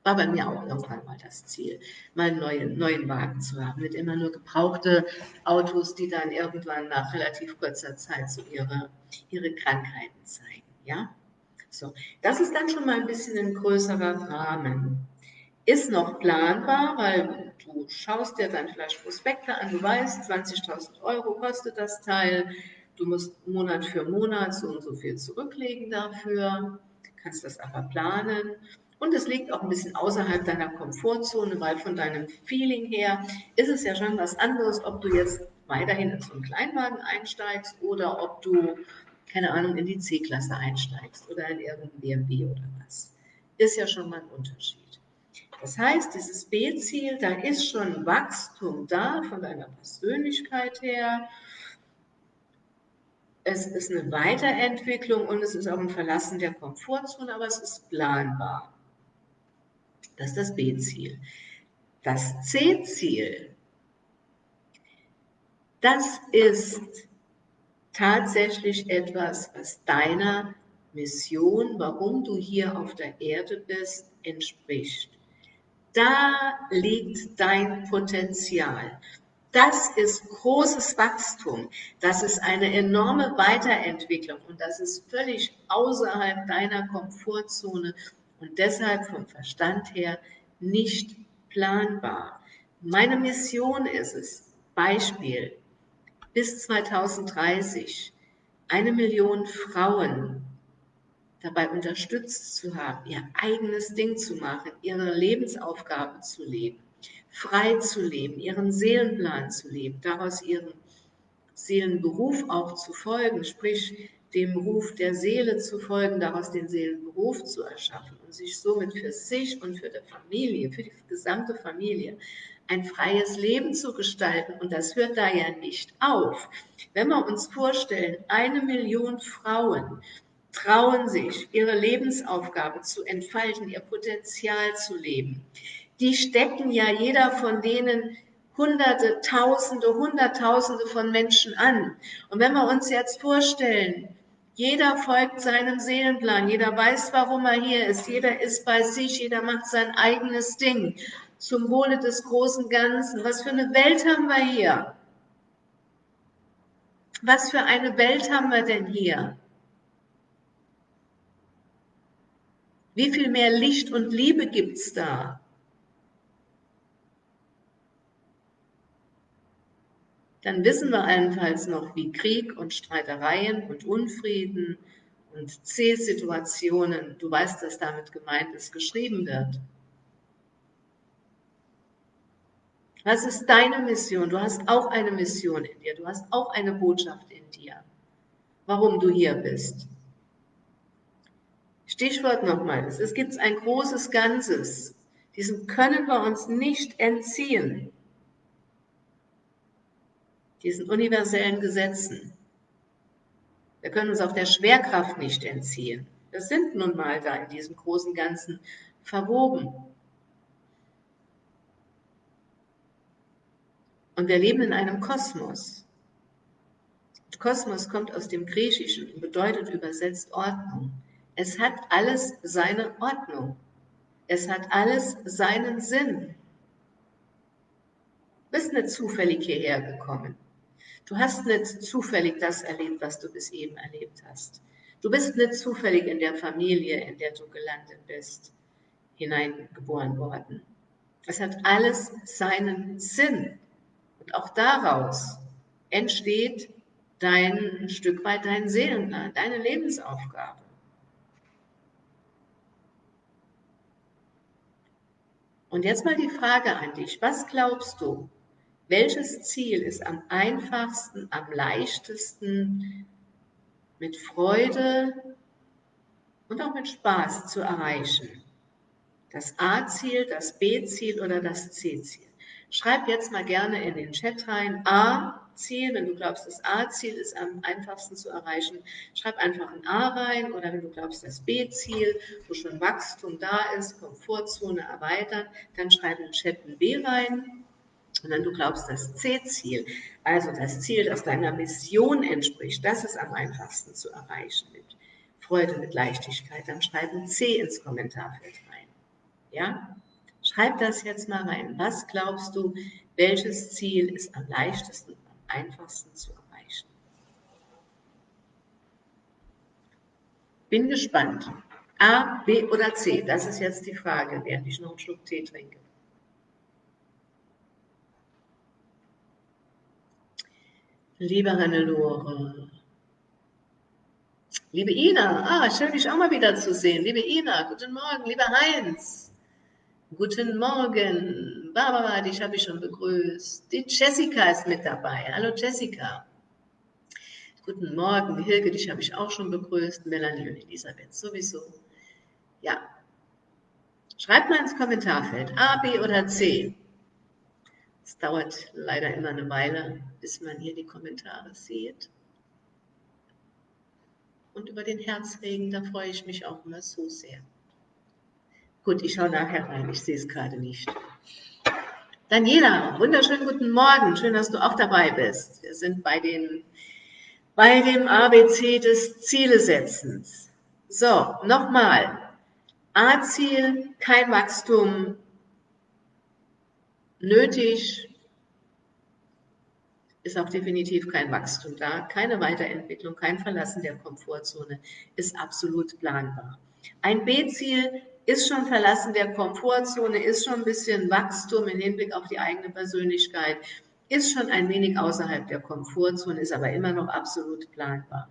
War bei mir auch irgendwann mal das Ziel, mal einen neuen, neuen Wagen zu haben, nicht immer nur gebrauchte Autos, die dann irgendwann nach relativ kurzer Zeit so ihre, ihre Krankheiten zeigen. Ja? So, das ist dann schon mal ein bisschen ein größerer Rahmen. Ist noch planbar, weil du schaust dir dann vielleicht Prospekte an, du weißt, 20.000 Euro kostet das Teil, du musst Monat für Monat so und so viel zurücklegen dafür, kannst das aber planen. Und es liegt auch ein bisschen außerhalb deiner Komfortzone, weil von deinem Feeling her ist es ja schon was anderes, ob du jetzt weiterhin in so einen Kleinwagen einsteigst oder ob du keine Ahnung, in die C-Klasse einsteigst oder in irgendein BMW oder was. Ist ja schon mal ein Unterschied. Das heißt, dieses B-Ziel, da ist schon Wachstum da von deiner Persönlichkeit her. Es ist eine Weiterentwicklung und es ist auch ein Verlassen der Komfortzone, aber es ist planbar. Das ist das B-Ziel. Das C-Ziel, das ist tatsächlich etwas, was deiner Mission, warum du hier auf der Erde bist, entspricht. Da liegt dein Potenzial. Das ist großes Wachstum. Das ist eine enorme Weiterentwicklung und das ist völlig außerhalb deiner Komfortzone und deshalb vom Verstand her nicht planbar. Meine Mission ist es, Beispiel, bis 2030 eine Million Frauen dabei unterstützt zu haben, ihr eigenes Ding zu machen, ihre Lebensaufgabe zu leben, frei zu leben, ihren Seelenplan zu leben, daraus ihren Seelenberuf auch zu folgen, sprich dem Ruf der Seele zu folgen, daraus den Seelenberuf zu erschaffen und sich somit für sich und für die Familie, für die gesamte Familie ein freies Leben zu gestalten. Und das hört da ja nicht auf. Wenn wir uns vorstellen, eine Million Frauen trauen sich, ihre Lebensaufgabe zu entfalten, ihr Potenzial zu leben. Die stecken ja jeder von denen Hunderte, Tausende, Hunderttausende von Menschen an. Und wenn wir uns jetzt vorstellen, jeder folgt seinem Seelenplan, jeder weiß, warum er hier ist, jeder ist bei sich, jeder macht sein eigenes Ding zum Wohle des großen Ganzen. Was für eine Welt haben wir hier? Was für eine Welt haben wir denn hier? Wie viel mehr Licht und Liebe gibt es da? Dann wissen wir allenfalls noch, wie Krieg und Streitereien und Unfrieden und C-Situationen, du weißt, dass damit gemeint ist, geschrieben wird. Was ist deine Mission? Du hast auch eine Mission in dir, du hast auch eine Botschaft in dir, warum du hier bist. Stichwort nochmal, es gibt ein großes Ganzes. Diesem können wir uns nicht entziehen. Diesen universellen Gesetzen. Wir können uns auch der Schwerkraft nicht entziehen. Wir sind nun mal da in diesem großen Ganzen verwoben. Und wir leben in einem Kosmos. Kosmos kommt aus dem Griechischen und bedeutet übersetzt Ordnung. Es hat alles seine Ordnung. Es hat alles seinen Sinn. Du bist nicht zufällig hierher gekommen. Du hast nicht zufällig das erlebt, was du bis eben erlebt hast. Du bist nicht zufällig in der Familie, in der du gelandet bist, hineingeboren worden. Es hat alles seinen Sinn. Und auch daraus entsteht dein ein Stück weit dein Seelenplan, deine Lebensaufgabe. Und jetzt mal die Frage an dich. Was glaubst du? Welches Ziel ist am einfachsten, am leichtesten mit Freude und auch mit Spaß zu erreichen? Das A-Ziel, das B-Ziel oder das C-Ziel? Schreib jetzt mal gerne in den Chat rein A, Ziel, wenn du glaubst, das A-Ziel ist am einfachsten zu erreichen, schreib einfach ein A rein oder wenn du glaubst, das B-Ziel, wo schon Wachstum da ist, Komfortzone erweitern, dann schreib im Chat ein B rein. Und wenn du glaubst, das C-Ziel, also das Ziel, das deiner Mission entspricht, das ist am einfachsten zu erreichen mit Freude, mit Leichtigkeit, dann schreib ein C ins Kommentarfeld rein. Ja? Schreib das jetzt mal rein. Was glaubst du, welches Ziel ist am leichtesten einfachsten zu erreichen. Bin gespannt. A, B oder C? Das ist jetzt die Frage, während ich noch einen Schluck Tee trinke. Liebe Hannelore, liebe Ina, ah, schön dich auch mal wieder zu sehen. Liebe Ina, guten Morgen, lieber Heinz, guten Morgen, Barbara, dich habe ich schon begrüßt. Die Jessica ist mit dabei. Hallo Jessica. Guten Morgen, Hilke, dich habe ich auch schon begrüßt. Melanie und Elisabeth sowieso. Ja. Schreibt mal ins Kommentarfeld A, B oder C. Es dauert leider immer eine Weile, bis man hier die Kommentare sieht. Und über den Herzregen, da freue ich mich auch immer so sehr. Gut, ich schaue nachher rein, ich sehe es gerade nicht. Daniela, wunderschönen guten Morgen. Schön, dass du auch dabei bist. Wir sind bei, den, bei dem ABC des Zielesetzens. So, nochmal. A-Ziel, kein Wachstum nötig, ist auch definitiv kein Wachstum da, keine Weiterentwicklung, kein Verlassen der Komfortzone ist absolut planbar. Ein B-Ziel, ist schon Verlassen der Komfortzone, ist schon ein bisschen Wachstum im Hinblick auf die eigene Persönlichkeit, ist schon ein wenig außerhalb der Komfortzone, ist aber immer noch absolut planbar.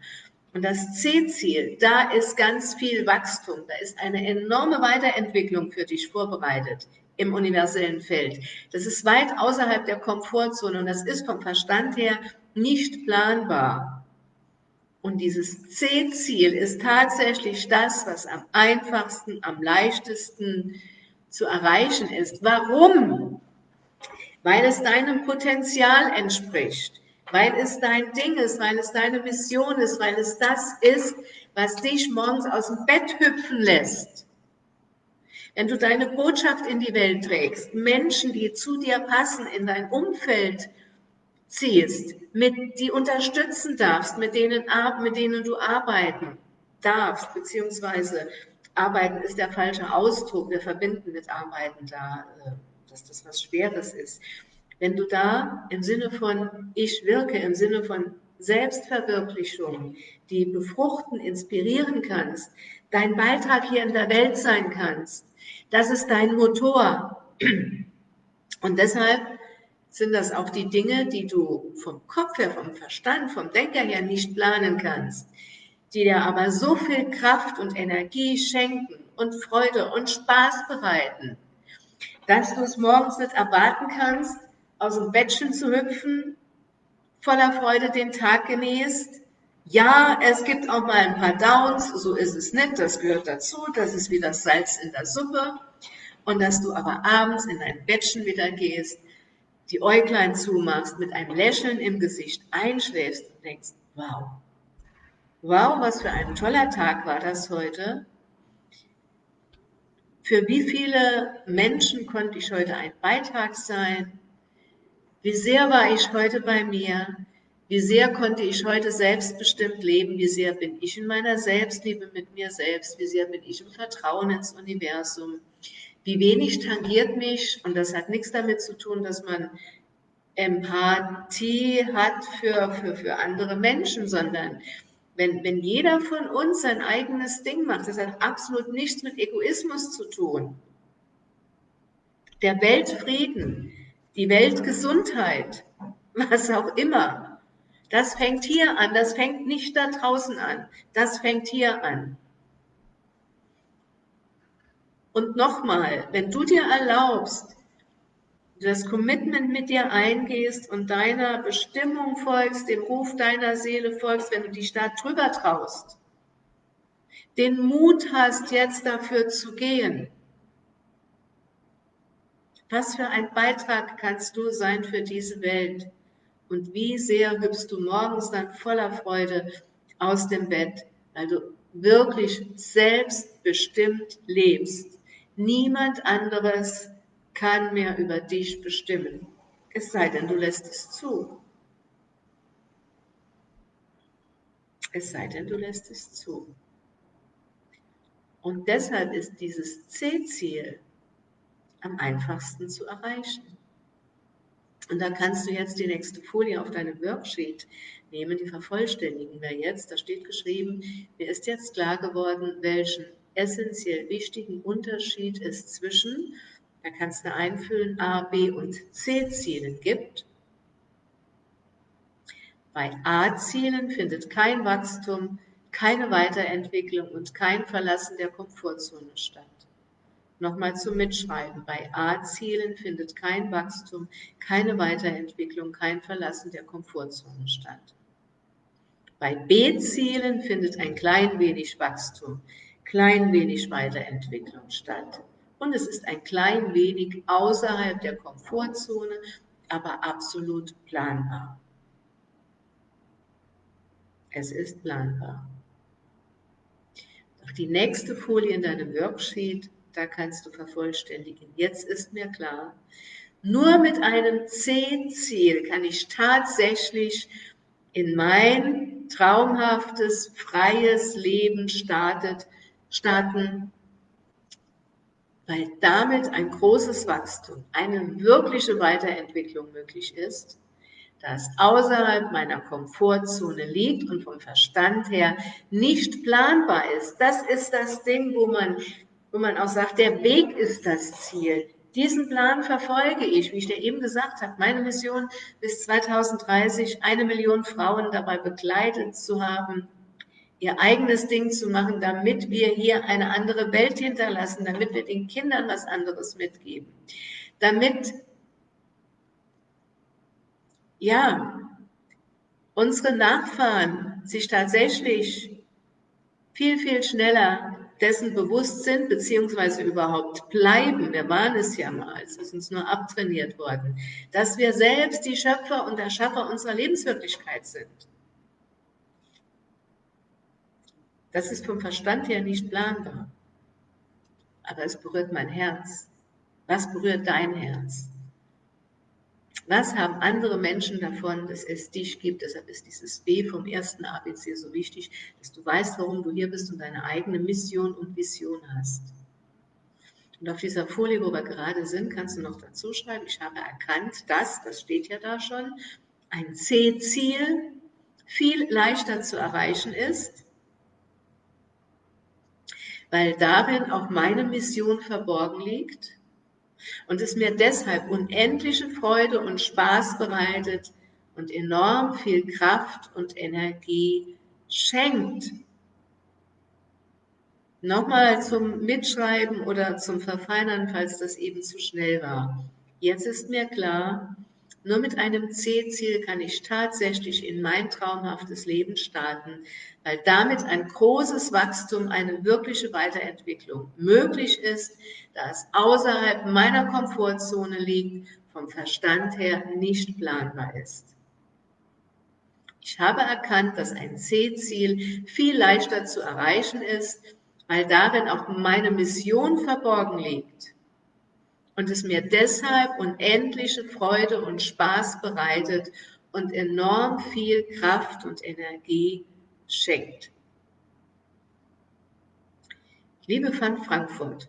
Und das C-Ziel, da ist ganz viel Wachstum, da ist eine enorme Weiterentwicklung für dich vorbereitet im universellen Feld. Das ist weit außerhalb der Komfortzone und das ist vom Verstand her nicht planbar. Und dieses C-Ziel ist tatsächlich das, was am einfachsten, am leichtesten zu erreichen ist. Warum? Weil es deinem Potenzial entspricht, weil es dein Ding ist, weil es deine Mission ist, weil es das ist, was dich morgens aus dem Bett hüpfen lässt. Wenn du deine Botschaft in die Welt trägst, Menschen, die zu dir passen, in dein Umfeld ziehst, mit, die unterstützen darfst, mit denen, mit denen du arbeiten darfst, beziehungsweise arbeiten ist der falsche Ausdruck, wir verbinden mit arbeiten da, äh, dass das was Schweres ist. Wenn du da im Sinne von ich wirke, im Sinne von Selbstverwirklichung, die befruchten, inspirieren kannst, dein Beitrag hier in der Welt sein kannst, das ist dein Motor. Und deshalb sind das auch die Dinge, die du vom Kopf her, vom Verstand, vom Denker her nicht planen kannst, die dir aber so viel Kraft und Energie schenken und Freude und Spaß bereiten, dass du es morgens nicht erwarten kannst, aus dem Bettchen zu hüpfen, voller Freude den Tag genießt. Ja, es gibt auch mal ein paar Downs, so ist es nicht, das gehört dazu, das ist wie das Salz in der Suppe. Und dass du aber abends in dein Bettchen wieder gehst die Äuglein zumachst, mit einem Lächeln im Gesicht einschläfst und denkst, wow, wow, was für ein toller Tag war das heute. Für wie viele Menschen konnte ich heute ein Beitrag sein? Wie sehr war ich heute bei mir? Wie sehr konnte ich heute selbstbestimmt leben? Wie sehr bin ich in meiner Selbstliebe mit mir selbst? Wie sehr bin ich im Vertrauen ins Universum? Wie wenig tangiert mich, und das hat nichts damit zu tun, dass man Empathie hat für, für, für andere Menschen, sondern wenn, wenn jeder von uns sein eigenes Ding macht, das hat absolut nichts mit Egoismus zu tun. Der Weltfrieden, die Weltgesundheit, was auch immer, das fängt hier an, das fängt nicht da draußen an, das fängt hier an. Und nochmal, wenn du dir erlaubst, das Commitment mit dir eingehst und deiner Bestimmung folgst, dem Ruf deiner Seele folgst, wenn du dich da drüber traust, den Mut hast, jetzt dafür zu gehen. Was für ein Beitrag kannst du sein für diese Welt? Und wie sehr hüpfst du morgens dann voller Freude aus dem Bett, weil du wirklich selbstbestimmt lebst. Niemand anderes kann mehr über dich bestimmen, es sei denn, du lässt es zu. Es sei denn, du lässt es zu. Und deshalb ist dieses C-Ziel am einfachsten zu erreichen. Und da kannst du jetzt die nächste Folie auf deinem Worksheet nehmen, die vervollständigen wir jetzt. Da steht geschrieben, mir ist jetzt klar geworden, welchen essentiell wichtigen Unterschied es zwischen, da kannst du einfüllen, A, B und C-Zielen gibt. Bei A-Zielen findet kein Wachstum, keine Weiterentwicklung und kein Verlassen der Komfortzone statt. Nochmal zum Mitschreiben. Bei A-Zielen findet kein Wachstum, keine Weiterentwicklung, kein Verlassen der Komfortzone statt. Bei B-Zielen findet ein klein wenig Wachstum, klein wenig Weiterentwicklung statt. Und es ist ein klein wenig außerhalb der Komfortzone, aber absolut planbar. Es ist planbar. Doch die nächste Folie in deinem Worksheet, da kannst du vervollständigen. Jetzt ist mir klar, nur mit einem C-Ziel kann ich tatsächlich in mein traumhaftes, freies Leben startet, starten, weil damit ein großes Wachstum, eine wirkliche Weiterentwicklung möglich ist, das außerhalb meiner Komfortzone liegt und vom Verstand her nicht planbar ist. Das ist das Ding, wo man, wo man auch sagt, der Weg ist das Ziel. Diesen Plan verfolge ich, wie ich dir eben gesagt habe. Meine Mission bis 2030, eine Million Frauen dabei begleitet zu haben, ihr eigenes Ding zu machen, damit wir hier eine andere Welt hinterlassen, damit wir den Kindern was anderes mitgeben, damit ja unsere Nachfahren sich tatsächlich viel, viel schneller dessen bewusst sind, beziehungsweise überhaupt bleiben, wir waren es ja mal, es ist uns nur abtrainiert worden, dass wir selbst die Schöpfer und Erschaffer unserer Lebenswirklichkeit sind. Das ist vom Verstand her nicht planbar. Aber es berührt mein Herz. Was berührt dein Herz? Was haben andere Menschen davon, dass es dich gibt? Deshalb ist dieses B vom ersten ABC so wichtig, dass du weißt, warum du hier bist und deine eigene Mission und Vision hast. Und auf dieser Folie, wo wir gerade sind, kannst du noch dazu schreiben, ich habe erkannt, dass, das steht ja da schon, ein C-Ziel viel leichter zu erreichen ist, weil darin auch meine Mission verborgen liegt und es mir deshalb unendliche Freude und Spaß bereitet und enorm viel Kraft und Energie schenkt. Nochmal zum Mitschreiben oder zum Verfeinern, falls das eben zu schnell war. Jetzt ist mir klar, nur mit einem C-Ziel kann ich tatsächlich in mein traumhaftes Leben starten, weil damit ein großes Wachstum, eine wirkliche Weiterentwicklung möglich ist, da es außerhalb meiner Komfortzone liegt, vom Verstand her nicht planbar ist. Ich habe erkannt, dass ein C-Ziel viel leichter zu erreichen ist, weil darin auch meine Mission verborgen liegt und es mir deshalb unendliche Freude und Spaß bereitet und enorm viel Kraft und Energie schenkt. Liebe von Frankfurt,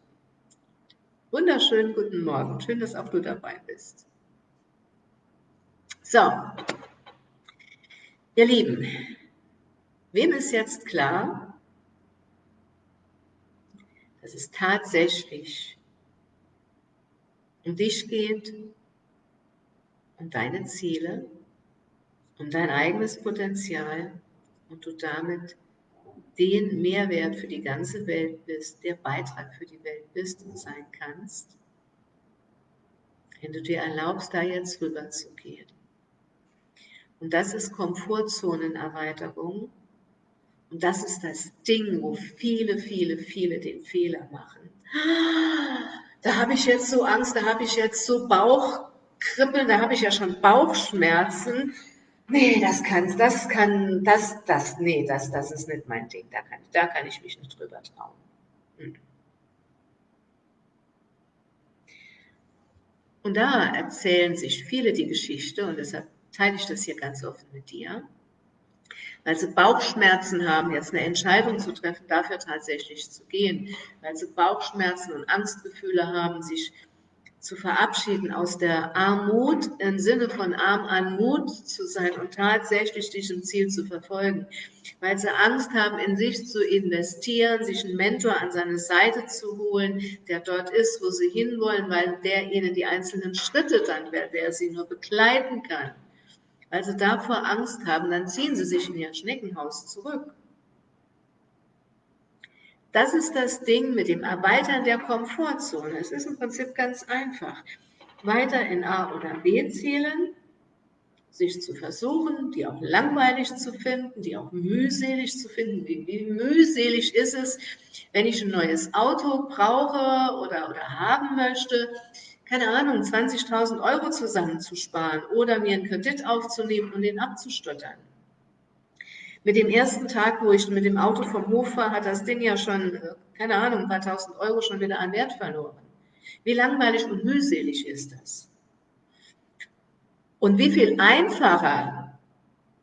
wunderschönen guten Morgen. Schön, dass auch du dabei bist. So, ihr Lieben, wem ist jetzt klar, dass es tatsächlich um dich geht, um deine Ziele, um dein eigenes Potenzial und du damit den Mehrwert für die ganze Welt bist, der Beitrag für die Welt bist und sein kannst, wenn du dir erlaubst, da jetzt rüber zu gehen. Und das ist Komfortzonenerweiterung. Und das ist das Ding, wo viele, viele, viele den Fehler machen da habe ich jetzt so Angst, da habe ich jetzt so Bauchkribbeln, da habe ich ja schon Bauchschmerzen. Nee, das kann, das kann, das, das, nee, das, das ist nicht mein Ding. Da kann, da kann ich mich nicht drüber trauen. Hm. Und da erzählen sich viele die Geschichte, und deshalb teile ich das hier ganz offen mit dir, weil sie Bauchschmerzen haben, jetzt eine Entscheidung zu treffen, dafür tatsächlich zu gehen, weil sie Bauchschmerzen und Angstgefühle haben, sich zu verabschieden aus der Armut im Sinne von arm an Mut zu sein und tatsächlich diesem Ziel zu verfolgen, weil sie Angst haben, in sich zu investieren, sich einen Mentor an seine Seite zu holen, der dort ist, wo sie hinwollen, weil der ihnen die einzelnen Schritte dann, wer, wer sie nur begleiten kann weil sie davor Angst haben, dann ziehen sie sich in ihr Schneckenhaus zurück. Das ist das Ding mit dem Erweitern der Komfortzone. Es ist im Prinzip ganz einfach. Weiter in A oder B Zielen, sich zu versuchen, die auch langweilig zu finden, die auch mühselig zu finden. Wie, wie mühselig ist es, wenn ich ein neues Auto brauche oder, oder haben möchte, keine Ahnung, 20.000 Euro zusammenzusparen oder mir einen Kredit aufzunehmen und den abzustottern. Mit dem ersten Tag, wo ich mit dem Auto vom Hof war, hat das Ding ja schon, äh, keine Ahnung, ein paar tausend Euro schon wieder an Wert verloren. Wie langweilig und mühselig ist das? Und wie viel einfacher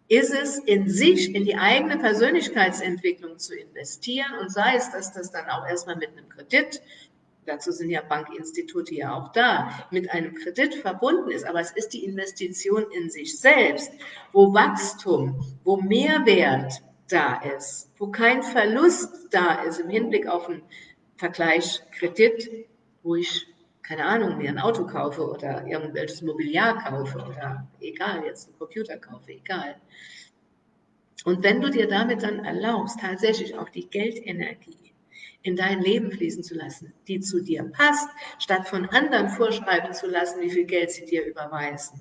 ist es, in sich, in die eigene Persönlichkeitsentwicklung zu investieren und sei es, dass das dann auch erstmal mit einem Kredit dazu sind ja Bankinstitute ja auch da, mit einem Kredit verbunden ist. Aber es ist die Investition in sich selbst, wo Wachstum, wo Mehrwert da ist, wo kein Verlust da ist im Hinblick auf ein Vergleich Kredit, wo ich, keine Ahnung, mir ein Auto kaufe oder irgendwelches Mobiliar kaufe oder egal, jetzt einen Computer kaufe, egal. Und wenn du dir damit dann erlaubst, tatsächlich auch die Geldenergie in dein Leben fließen zu lassen, die zu dir passt, statt von anderen vorschreiben zu lassen, wie viel Geld sie dir überweisen,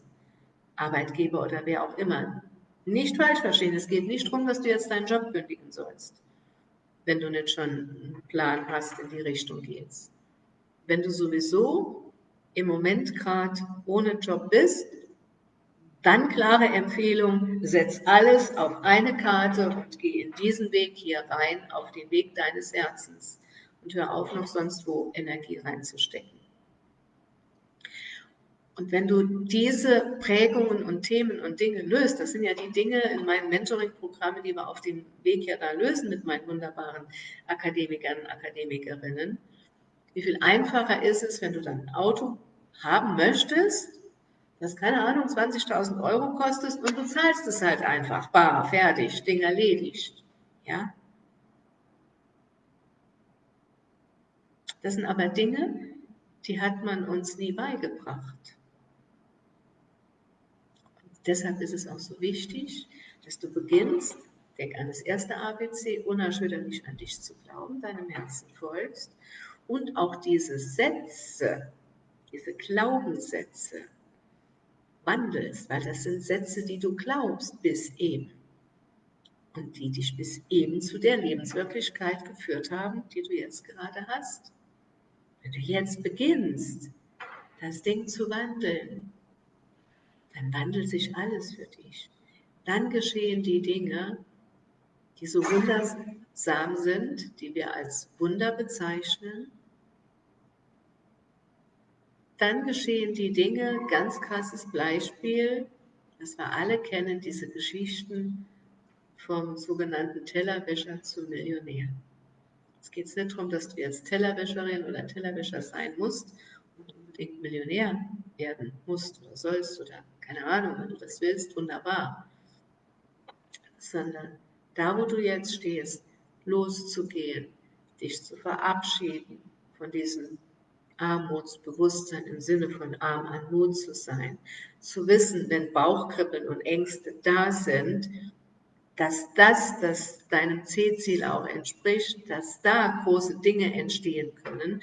Arbeitgeber oder wer auch immer. Nicht falsch verstehen, es geht nicht darum, dass du jetzt deinen Job kündigen sollst, wenn du nicht schon einen Plan hast, in die Richtung geht's. Wenn du sowieso im Moment gerade ohne Job bist, dann klare Empfehlung, setz alles auf eine Karte und geh in diesen Weg hier rein, auf den Weg deines Herzens und hör auf, noch sonst wo Energie reinzustecken. Und wenn du diese Prägungen und Themen und Dinge löst, das sind ja die Dinge in meinen Mentoring-Programmen, die wir auf dem Weg ja da lösen mit meinen wunderbaren Akademikern und Akademikerinnen, wie viel einfacher ist es, wenn du dann ein Auto haben möchtest das, keine Ahnung, 20.000 Euro kostet und du zahlst es halt einfach, bar, fertig, Ding erledigt. Ja? Das sind aber Dinge, die hat man uns nie beigebracht. Und deshalb ist es auch so wichtig, dass du beginnst, denk an das erste ABC, unerschütterlich an dich zu glauben, deinem Herzen folgst und auch diese Sätze, diese Glaubenssätze, wandelst, weil das sind Sätze, die du glaubst bis eben und die dich bis eben zu der Lebenswirklichkeit geführt haben, die du jetzt gerade hast. Wenn du jetzt beginnst, das Ding zu wandeln, dann wandelt sich alles für dich. Dann geschehen die Dinge, die so wundersam sind, die wir als Wunder bezeichnen, dann geschehen die Dinge, ganz krasses Beispiel, das wir alle kennen, diese Geschichten vom sogenannten Tellerwäscher zum Millionär. Es geht nicht darum, dass du jetzt Tellerwäscherin oder Tellerwäscher sein musst und unbedingt Millionär werden musst oder sollst oder keine Ahnung, wenn du das willst, wunderbar. Sondern da, wo du jetzt stehst, loszugehen, dich zu verabschieden von diesen Armutsbewusstsein im Sinne von arm an Mut zu sein, zu wissen, wenn Bauchkribbeln und Ängste da sind, dass das, das deinem C-Ziel auch entspricht, dass da große Dinge entstehen können,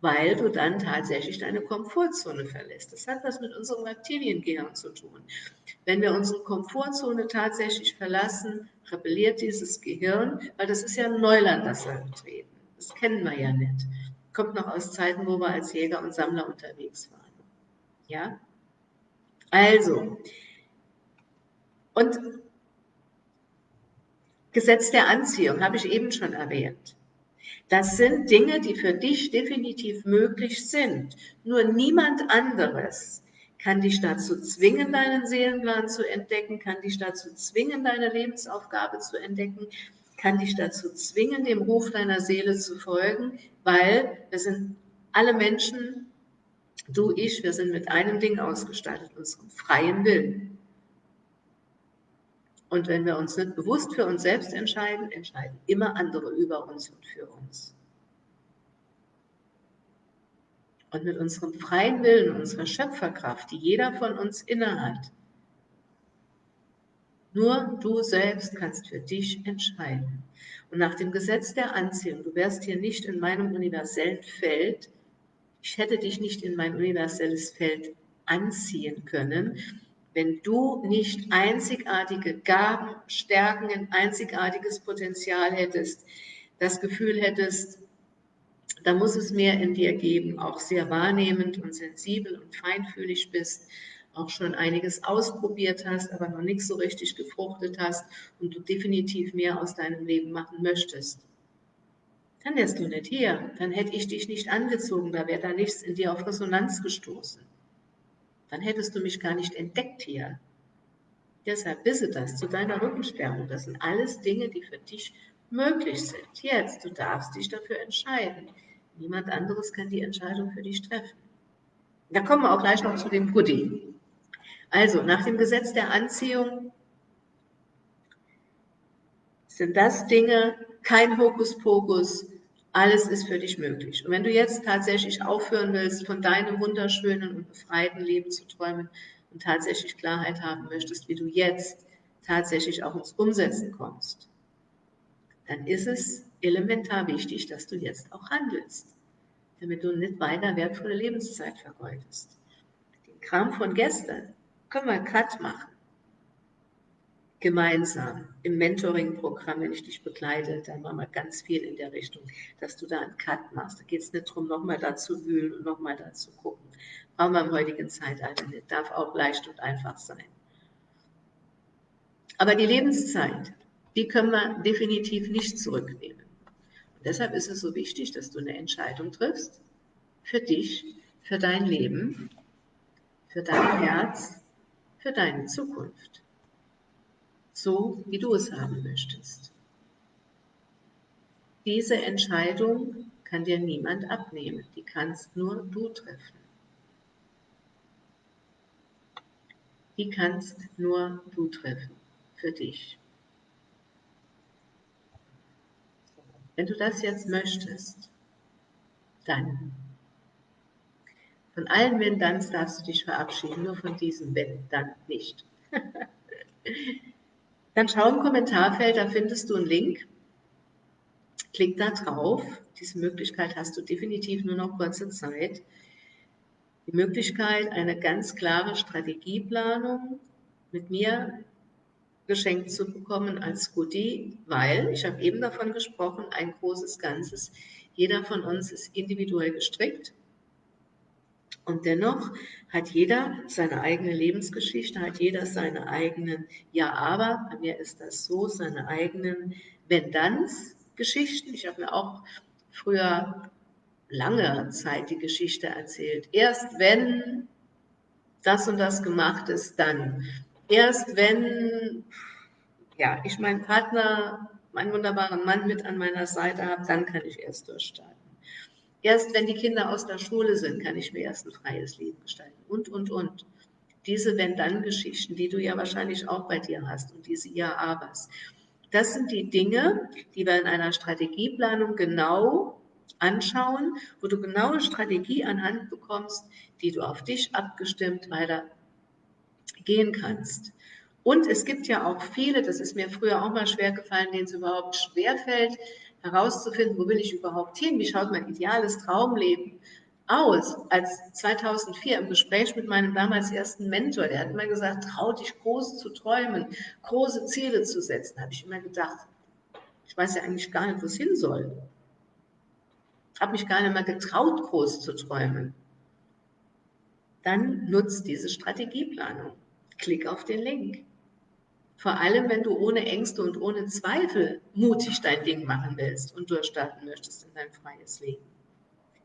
weil du dann tatsächlich deine Komfortzone verlässt. Das hat was mit unserem Reptiliengehirn zu tun. Wenn wir unsere Komfortzone tatsächlich verlassen, rebelliert dieses Gehirn, weil das ist ja Neuland, das wir betreten. Das kennen wir ja nicht kommt noch aus Zeiten, wo wir als Jäger und Sammler unterwegs waren. Ja? Also, und Gesetz der Anziehung habe ich eben schon erwähnt. Das sind Dinge, die für dich definitiv möglich sind. Nur niemand anderes kann dich dazu zwingen, deinen Seelenplan zu entdecken, kann dich dazu zwingen, deine Lebensaufgabe zu entdecken, kann dich dazu zwingen, dem Ruf deiner Seele zu folgen, weil wir sind alle Menschen, du, ich, wir sind mit einem Ding ausgestattet, unserem freien Willen. Und wenn wir uns nicht bewusst für uns selbst entscheiden, entscheiden immer andere über uns und für uns. Und mit unserem freien Willen, unserer Schöpferkraft, die jeder von uns innehat, nur du selbst kannst für dich entscheiden. Und nach dem Gesetz der Anziehung, du wärst hier nicht in meinem universellen Feld, ich hätte dich nicht in mein universelles Feld anziehen können, wenn du nicht einzigartige Gaben, Stärken, ein einzigartiges Potenzial hättest, das Gefühl hättest, da muss es mehr in dir geben, auch sehr wahrnehmend und sensibel und feinfühlig bist, auch schon einiges ausprobiert hast, aber noch nichts so richtig gefruchtet hast und du definitiv mehr aus deinem Leben machen möchtest, dann wärst du nicht hier. Dann hätte ich dich nicht angezogen, da wäre da nichts in dir auf Resonanz gestoßen. Dann hättest du mich gar nicht entdeckt hier. Deshalb wisse das zu deiner Rückensperrung. Das sind alles Dinge, die für dich möglich sind. Jetzt, du darfst dich dafür entscheiden. Niemand anderes kann die Entscheidung für dich treffen. Da kommen wir auch gleich noch zu dem Pudding. Also nach dem Gesetz der Anziehung sind das Dinge, kein Hokuspokus, Alles ist für dich möglich. Und wenn du jetzt tatsächlich aufhören willst, von deinem wunderschönen und befreiten Leben zu träumen und tatsächlich Klarheit haben möchtest, wie du jetzt tatsächlich auch ins Umsetzen kommst, dann ist es elementar wichtig, dass du jetzt auch handelst, damit du nicht weiter wertvolle Lebenszeit vergeudest. Den Kram von gestern können wir einen Cut machen gemeinsam im Mentoring-Programm, wenn ich dich begleite, dann machen wir ganz viel in der Richtung, dass du da einen Cut machst. Da geht es nicht darum, nochmal da zu wühlen und nochmal da zu gucken. Brauchen wir im heutigen Zeitalter nicht. Darf auch leicht und einfach sein. Aber die Lebenszeit, die können wir definitiv nicht zurücknehmen. Und deshalb ist es so wichtig, dass du eine Entscheidung triffst für dich, für dein Leben, für dein Herz, für deine Zukunft so wie du es haben möchtest. Diese Entscheidung kann dir niemand abnehmen, die kannst nur du treffen. Die kannst nur du treffen für dich. Wenn du das jetzt möchtest, dann von allen Wenn-Danns darfst du dich verabschieden, nur von diesem Wenn-Dann nicht. Dann schau im Kommentarfeld, da findest du einen Link. Klick da drauf. Diese Möglichkeit hast du definitiv nur noch kurze Zeit. Die Möglichkeit, eine ganz klare Strategieplanung mit mir geschenkt zu bekommen als Goodie, weil, ich habe eben davon gesprochen, ein großes Ganzes. Jeder von uns ist individuell gestrickt und dennoch hat jeder seine eigene Lebensgeschichte, hat jeder seine eigenen Ja, aber, bei mir ist das so, seine eigenen Wenn-Danns-Geschichten. Ich habe mir auch früher lange Zeit die Geschichte erzählt. Erst wenn das und das gemacht ist, dann. Erst wenn ja, ich meinen Partner, meinen wunderbaren Mann mit an meiner Seite habe, dann kann ich erst durchstarten. Erst wenn die Kinder aus der Schule sind, kann ich mir erst ein freies Leben gestalten. Und, und, und. Diese Wenn-Dann-Geschichten, die du ja wahrscheinlich auch bei dir hast und diese Ja-Abers. Das sind die Dinge, die wir in einer Strategieplanung genau anschauen, wo du genau eine Strategie anhand bekommst, die du auf dich abgestimmt weiter gehen kannst. Und es gibt ja auch viele, das ist mir früher auch mal schwer gefallen, denen es überhaupt schwerfällt, herauszufinden, wo will ich überhaupt hin, wie schaut mein ideales Traumleben aus. Als 2004 im Gespräch mit meinem damals ersten Mentor, der hat immer gesagt, trau dich groß zu träumen, große Ziele zu setzen, habe ich immer gedacht, ich weiß ja eigentlich gar nicht, wo es hin soll. Habe mich gar nicht mehr getraut, groß zu träumen. Dann nutzt diese Strategieplanung. Klick auf den Link. Vor allem, wenn du ohne Ängste und ohne Zweifel mutig dein Ding machen willst und durchstarten möchtest in dein freies Leben.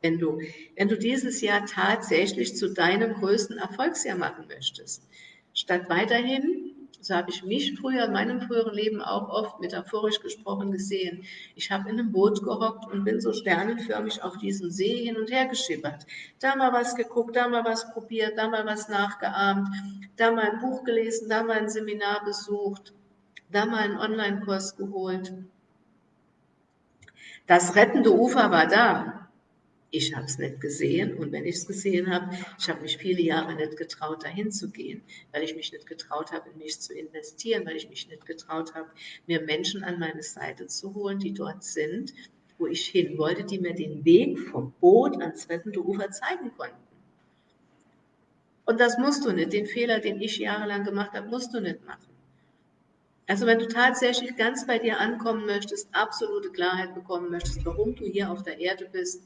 Wenn du, wenn du dieses Jahr tatsächlich zu deinem größten Erfolgsjahr machen möchtest, statt weiterhin so habe ich mich früher, in meinem früheren Leben auch oft metaphorisch gesprochen gesehen. Ich habe in einem Boot gehockt und bin so sternenförmig auf diesem See hin und her geschippert. Da mal was geguckt, da mal was probiert, da mal was nachgeahmt, da mal ein Buch gelesen, da mal ein Seminar besucht, da mal einen Online-Kurs geholt. Das rettende Ufer war da. Ich habe es nicht gesehen und wenn ich es gesehen habe, ich habe mich viele Jahre nicht getraut, dahin zu gehen, weil ich mich nicht getraut habe, in mich zu investieren, weil ich mich nicht getraut habe, mir Menschen an meine Seite zu holen, die dort sind, wo ich hin wollte, die mir den Weg vom Boot ans rettende Ufer zeigen konnten. Und das musst du nicht. Den Fehler, den ich jahrelang gemacht habe, musst du nicht machen. Also wenn du tatsächlich ganz bei dir ankommen möchtest, absolute Klarheit bekommen möchtest, warum du hier auf der Erde bist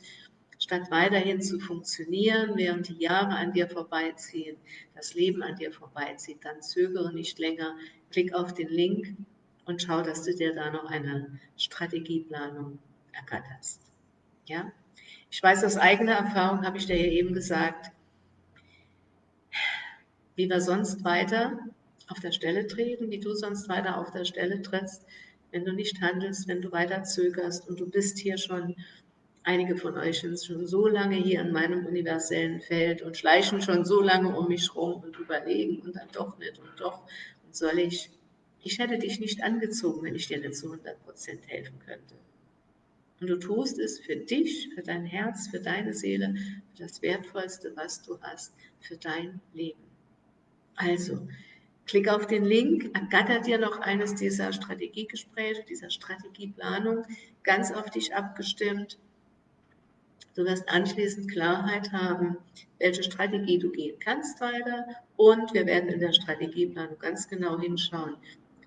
statt weiterhin zu funktionieren, während die Jahre an dir vorbeiziehen, das Leben an dir vorbeizieht, dann zögere nicht länger, klick auf den Link und schau, dass du dir da noch eine Strategieplanung ergatterst. Ja? Ich weiß aus eigener Erfahrung, habe ich dir ja eben gesagt, wie wir sonst weiter auf der Stelle treten, wie du sonst weiter auf der Stelle trittst, wenn du nicht handelst, wenn du weiter zögerst und du bist hier schon Einige von euch sind schon so lange hier in meinem universellen Feld und schleichen schon so lange um mich rum und überlegen und dann doch nicht und doch und soll ich. Ich hätte dich nicht angezogen, wenn ich dir nicht zu 100 Prozent helfen könnte. Und du tust es für dich, für dein Herz, für deine Seele, für das Wertvollste, was du hast, für dein Leben. Also, klick auf den Link, ergattert dir noch eines dieser Strategiegespräche, dieser Strategieplanung, ganz auf dich abgestimmt. Du wirst anschließend Klarheit haben, welche Strategie du gehen kannst weiter. Und wir werden in der Strategieplanung ganz genau hinschauen,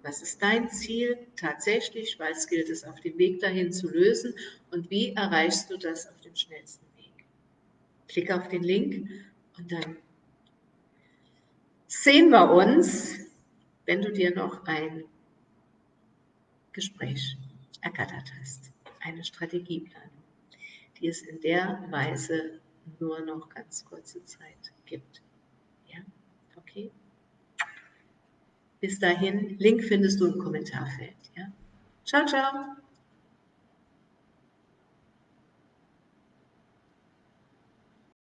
was ist dein Ziel tatsächlich? Was gilt es auf dem Weg dahin zu lösen? Und wie erreichst du das auf dem schnellsten Weg? Klick auf den Link und dann sehen wir uns, wenn du dir noch ein Gespräch ergattert hast, eine Strategieplanung die es in der Weise nur noch ganz kurze Zeit gibt. Ja, okay. Bis dahin, Link findest du im Kommentarfeld. Ja. Ciao, ciao.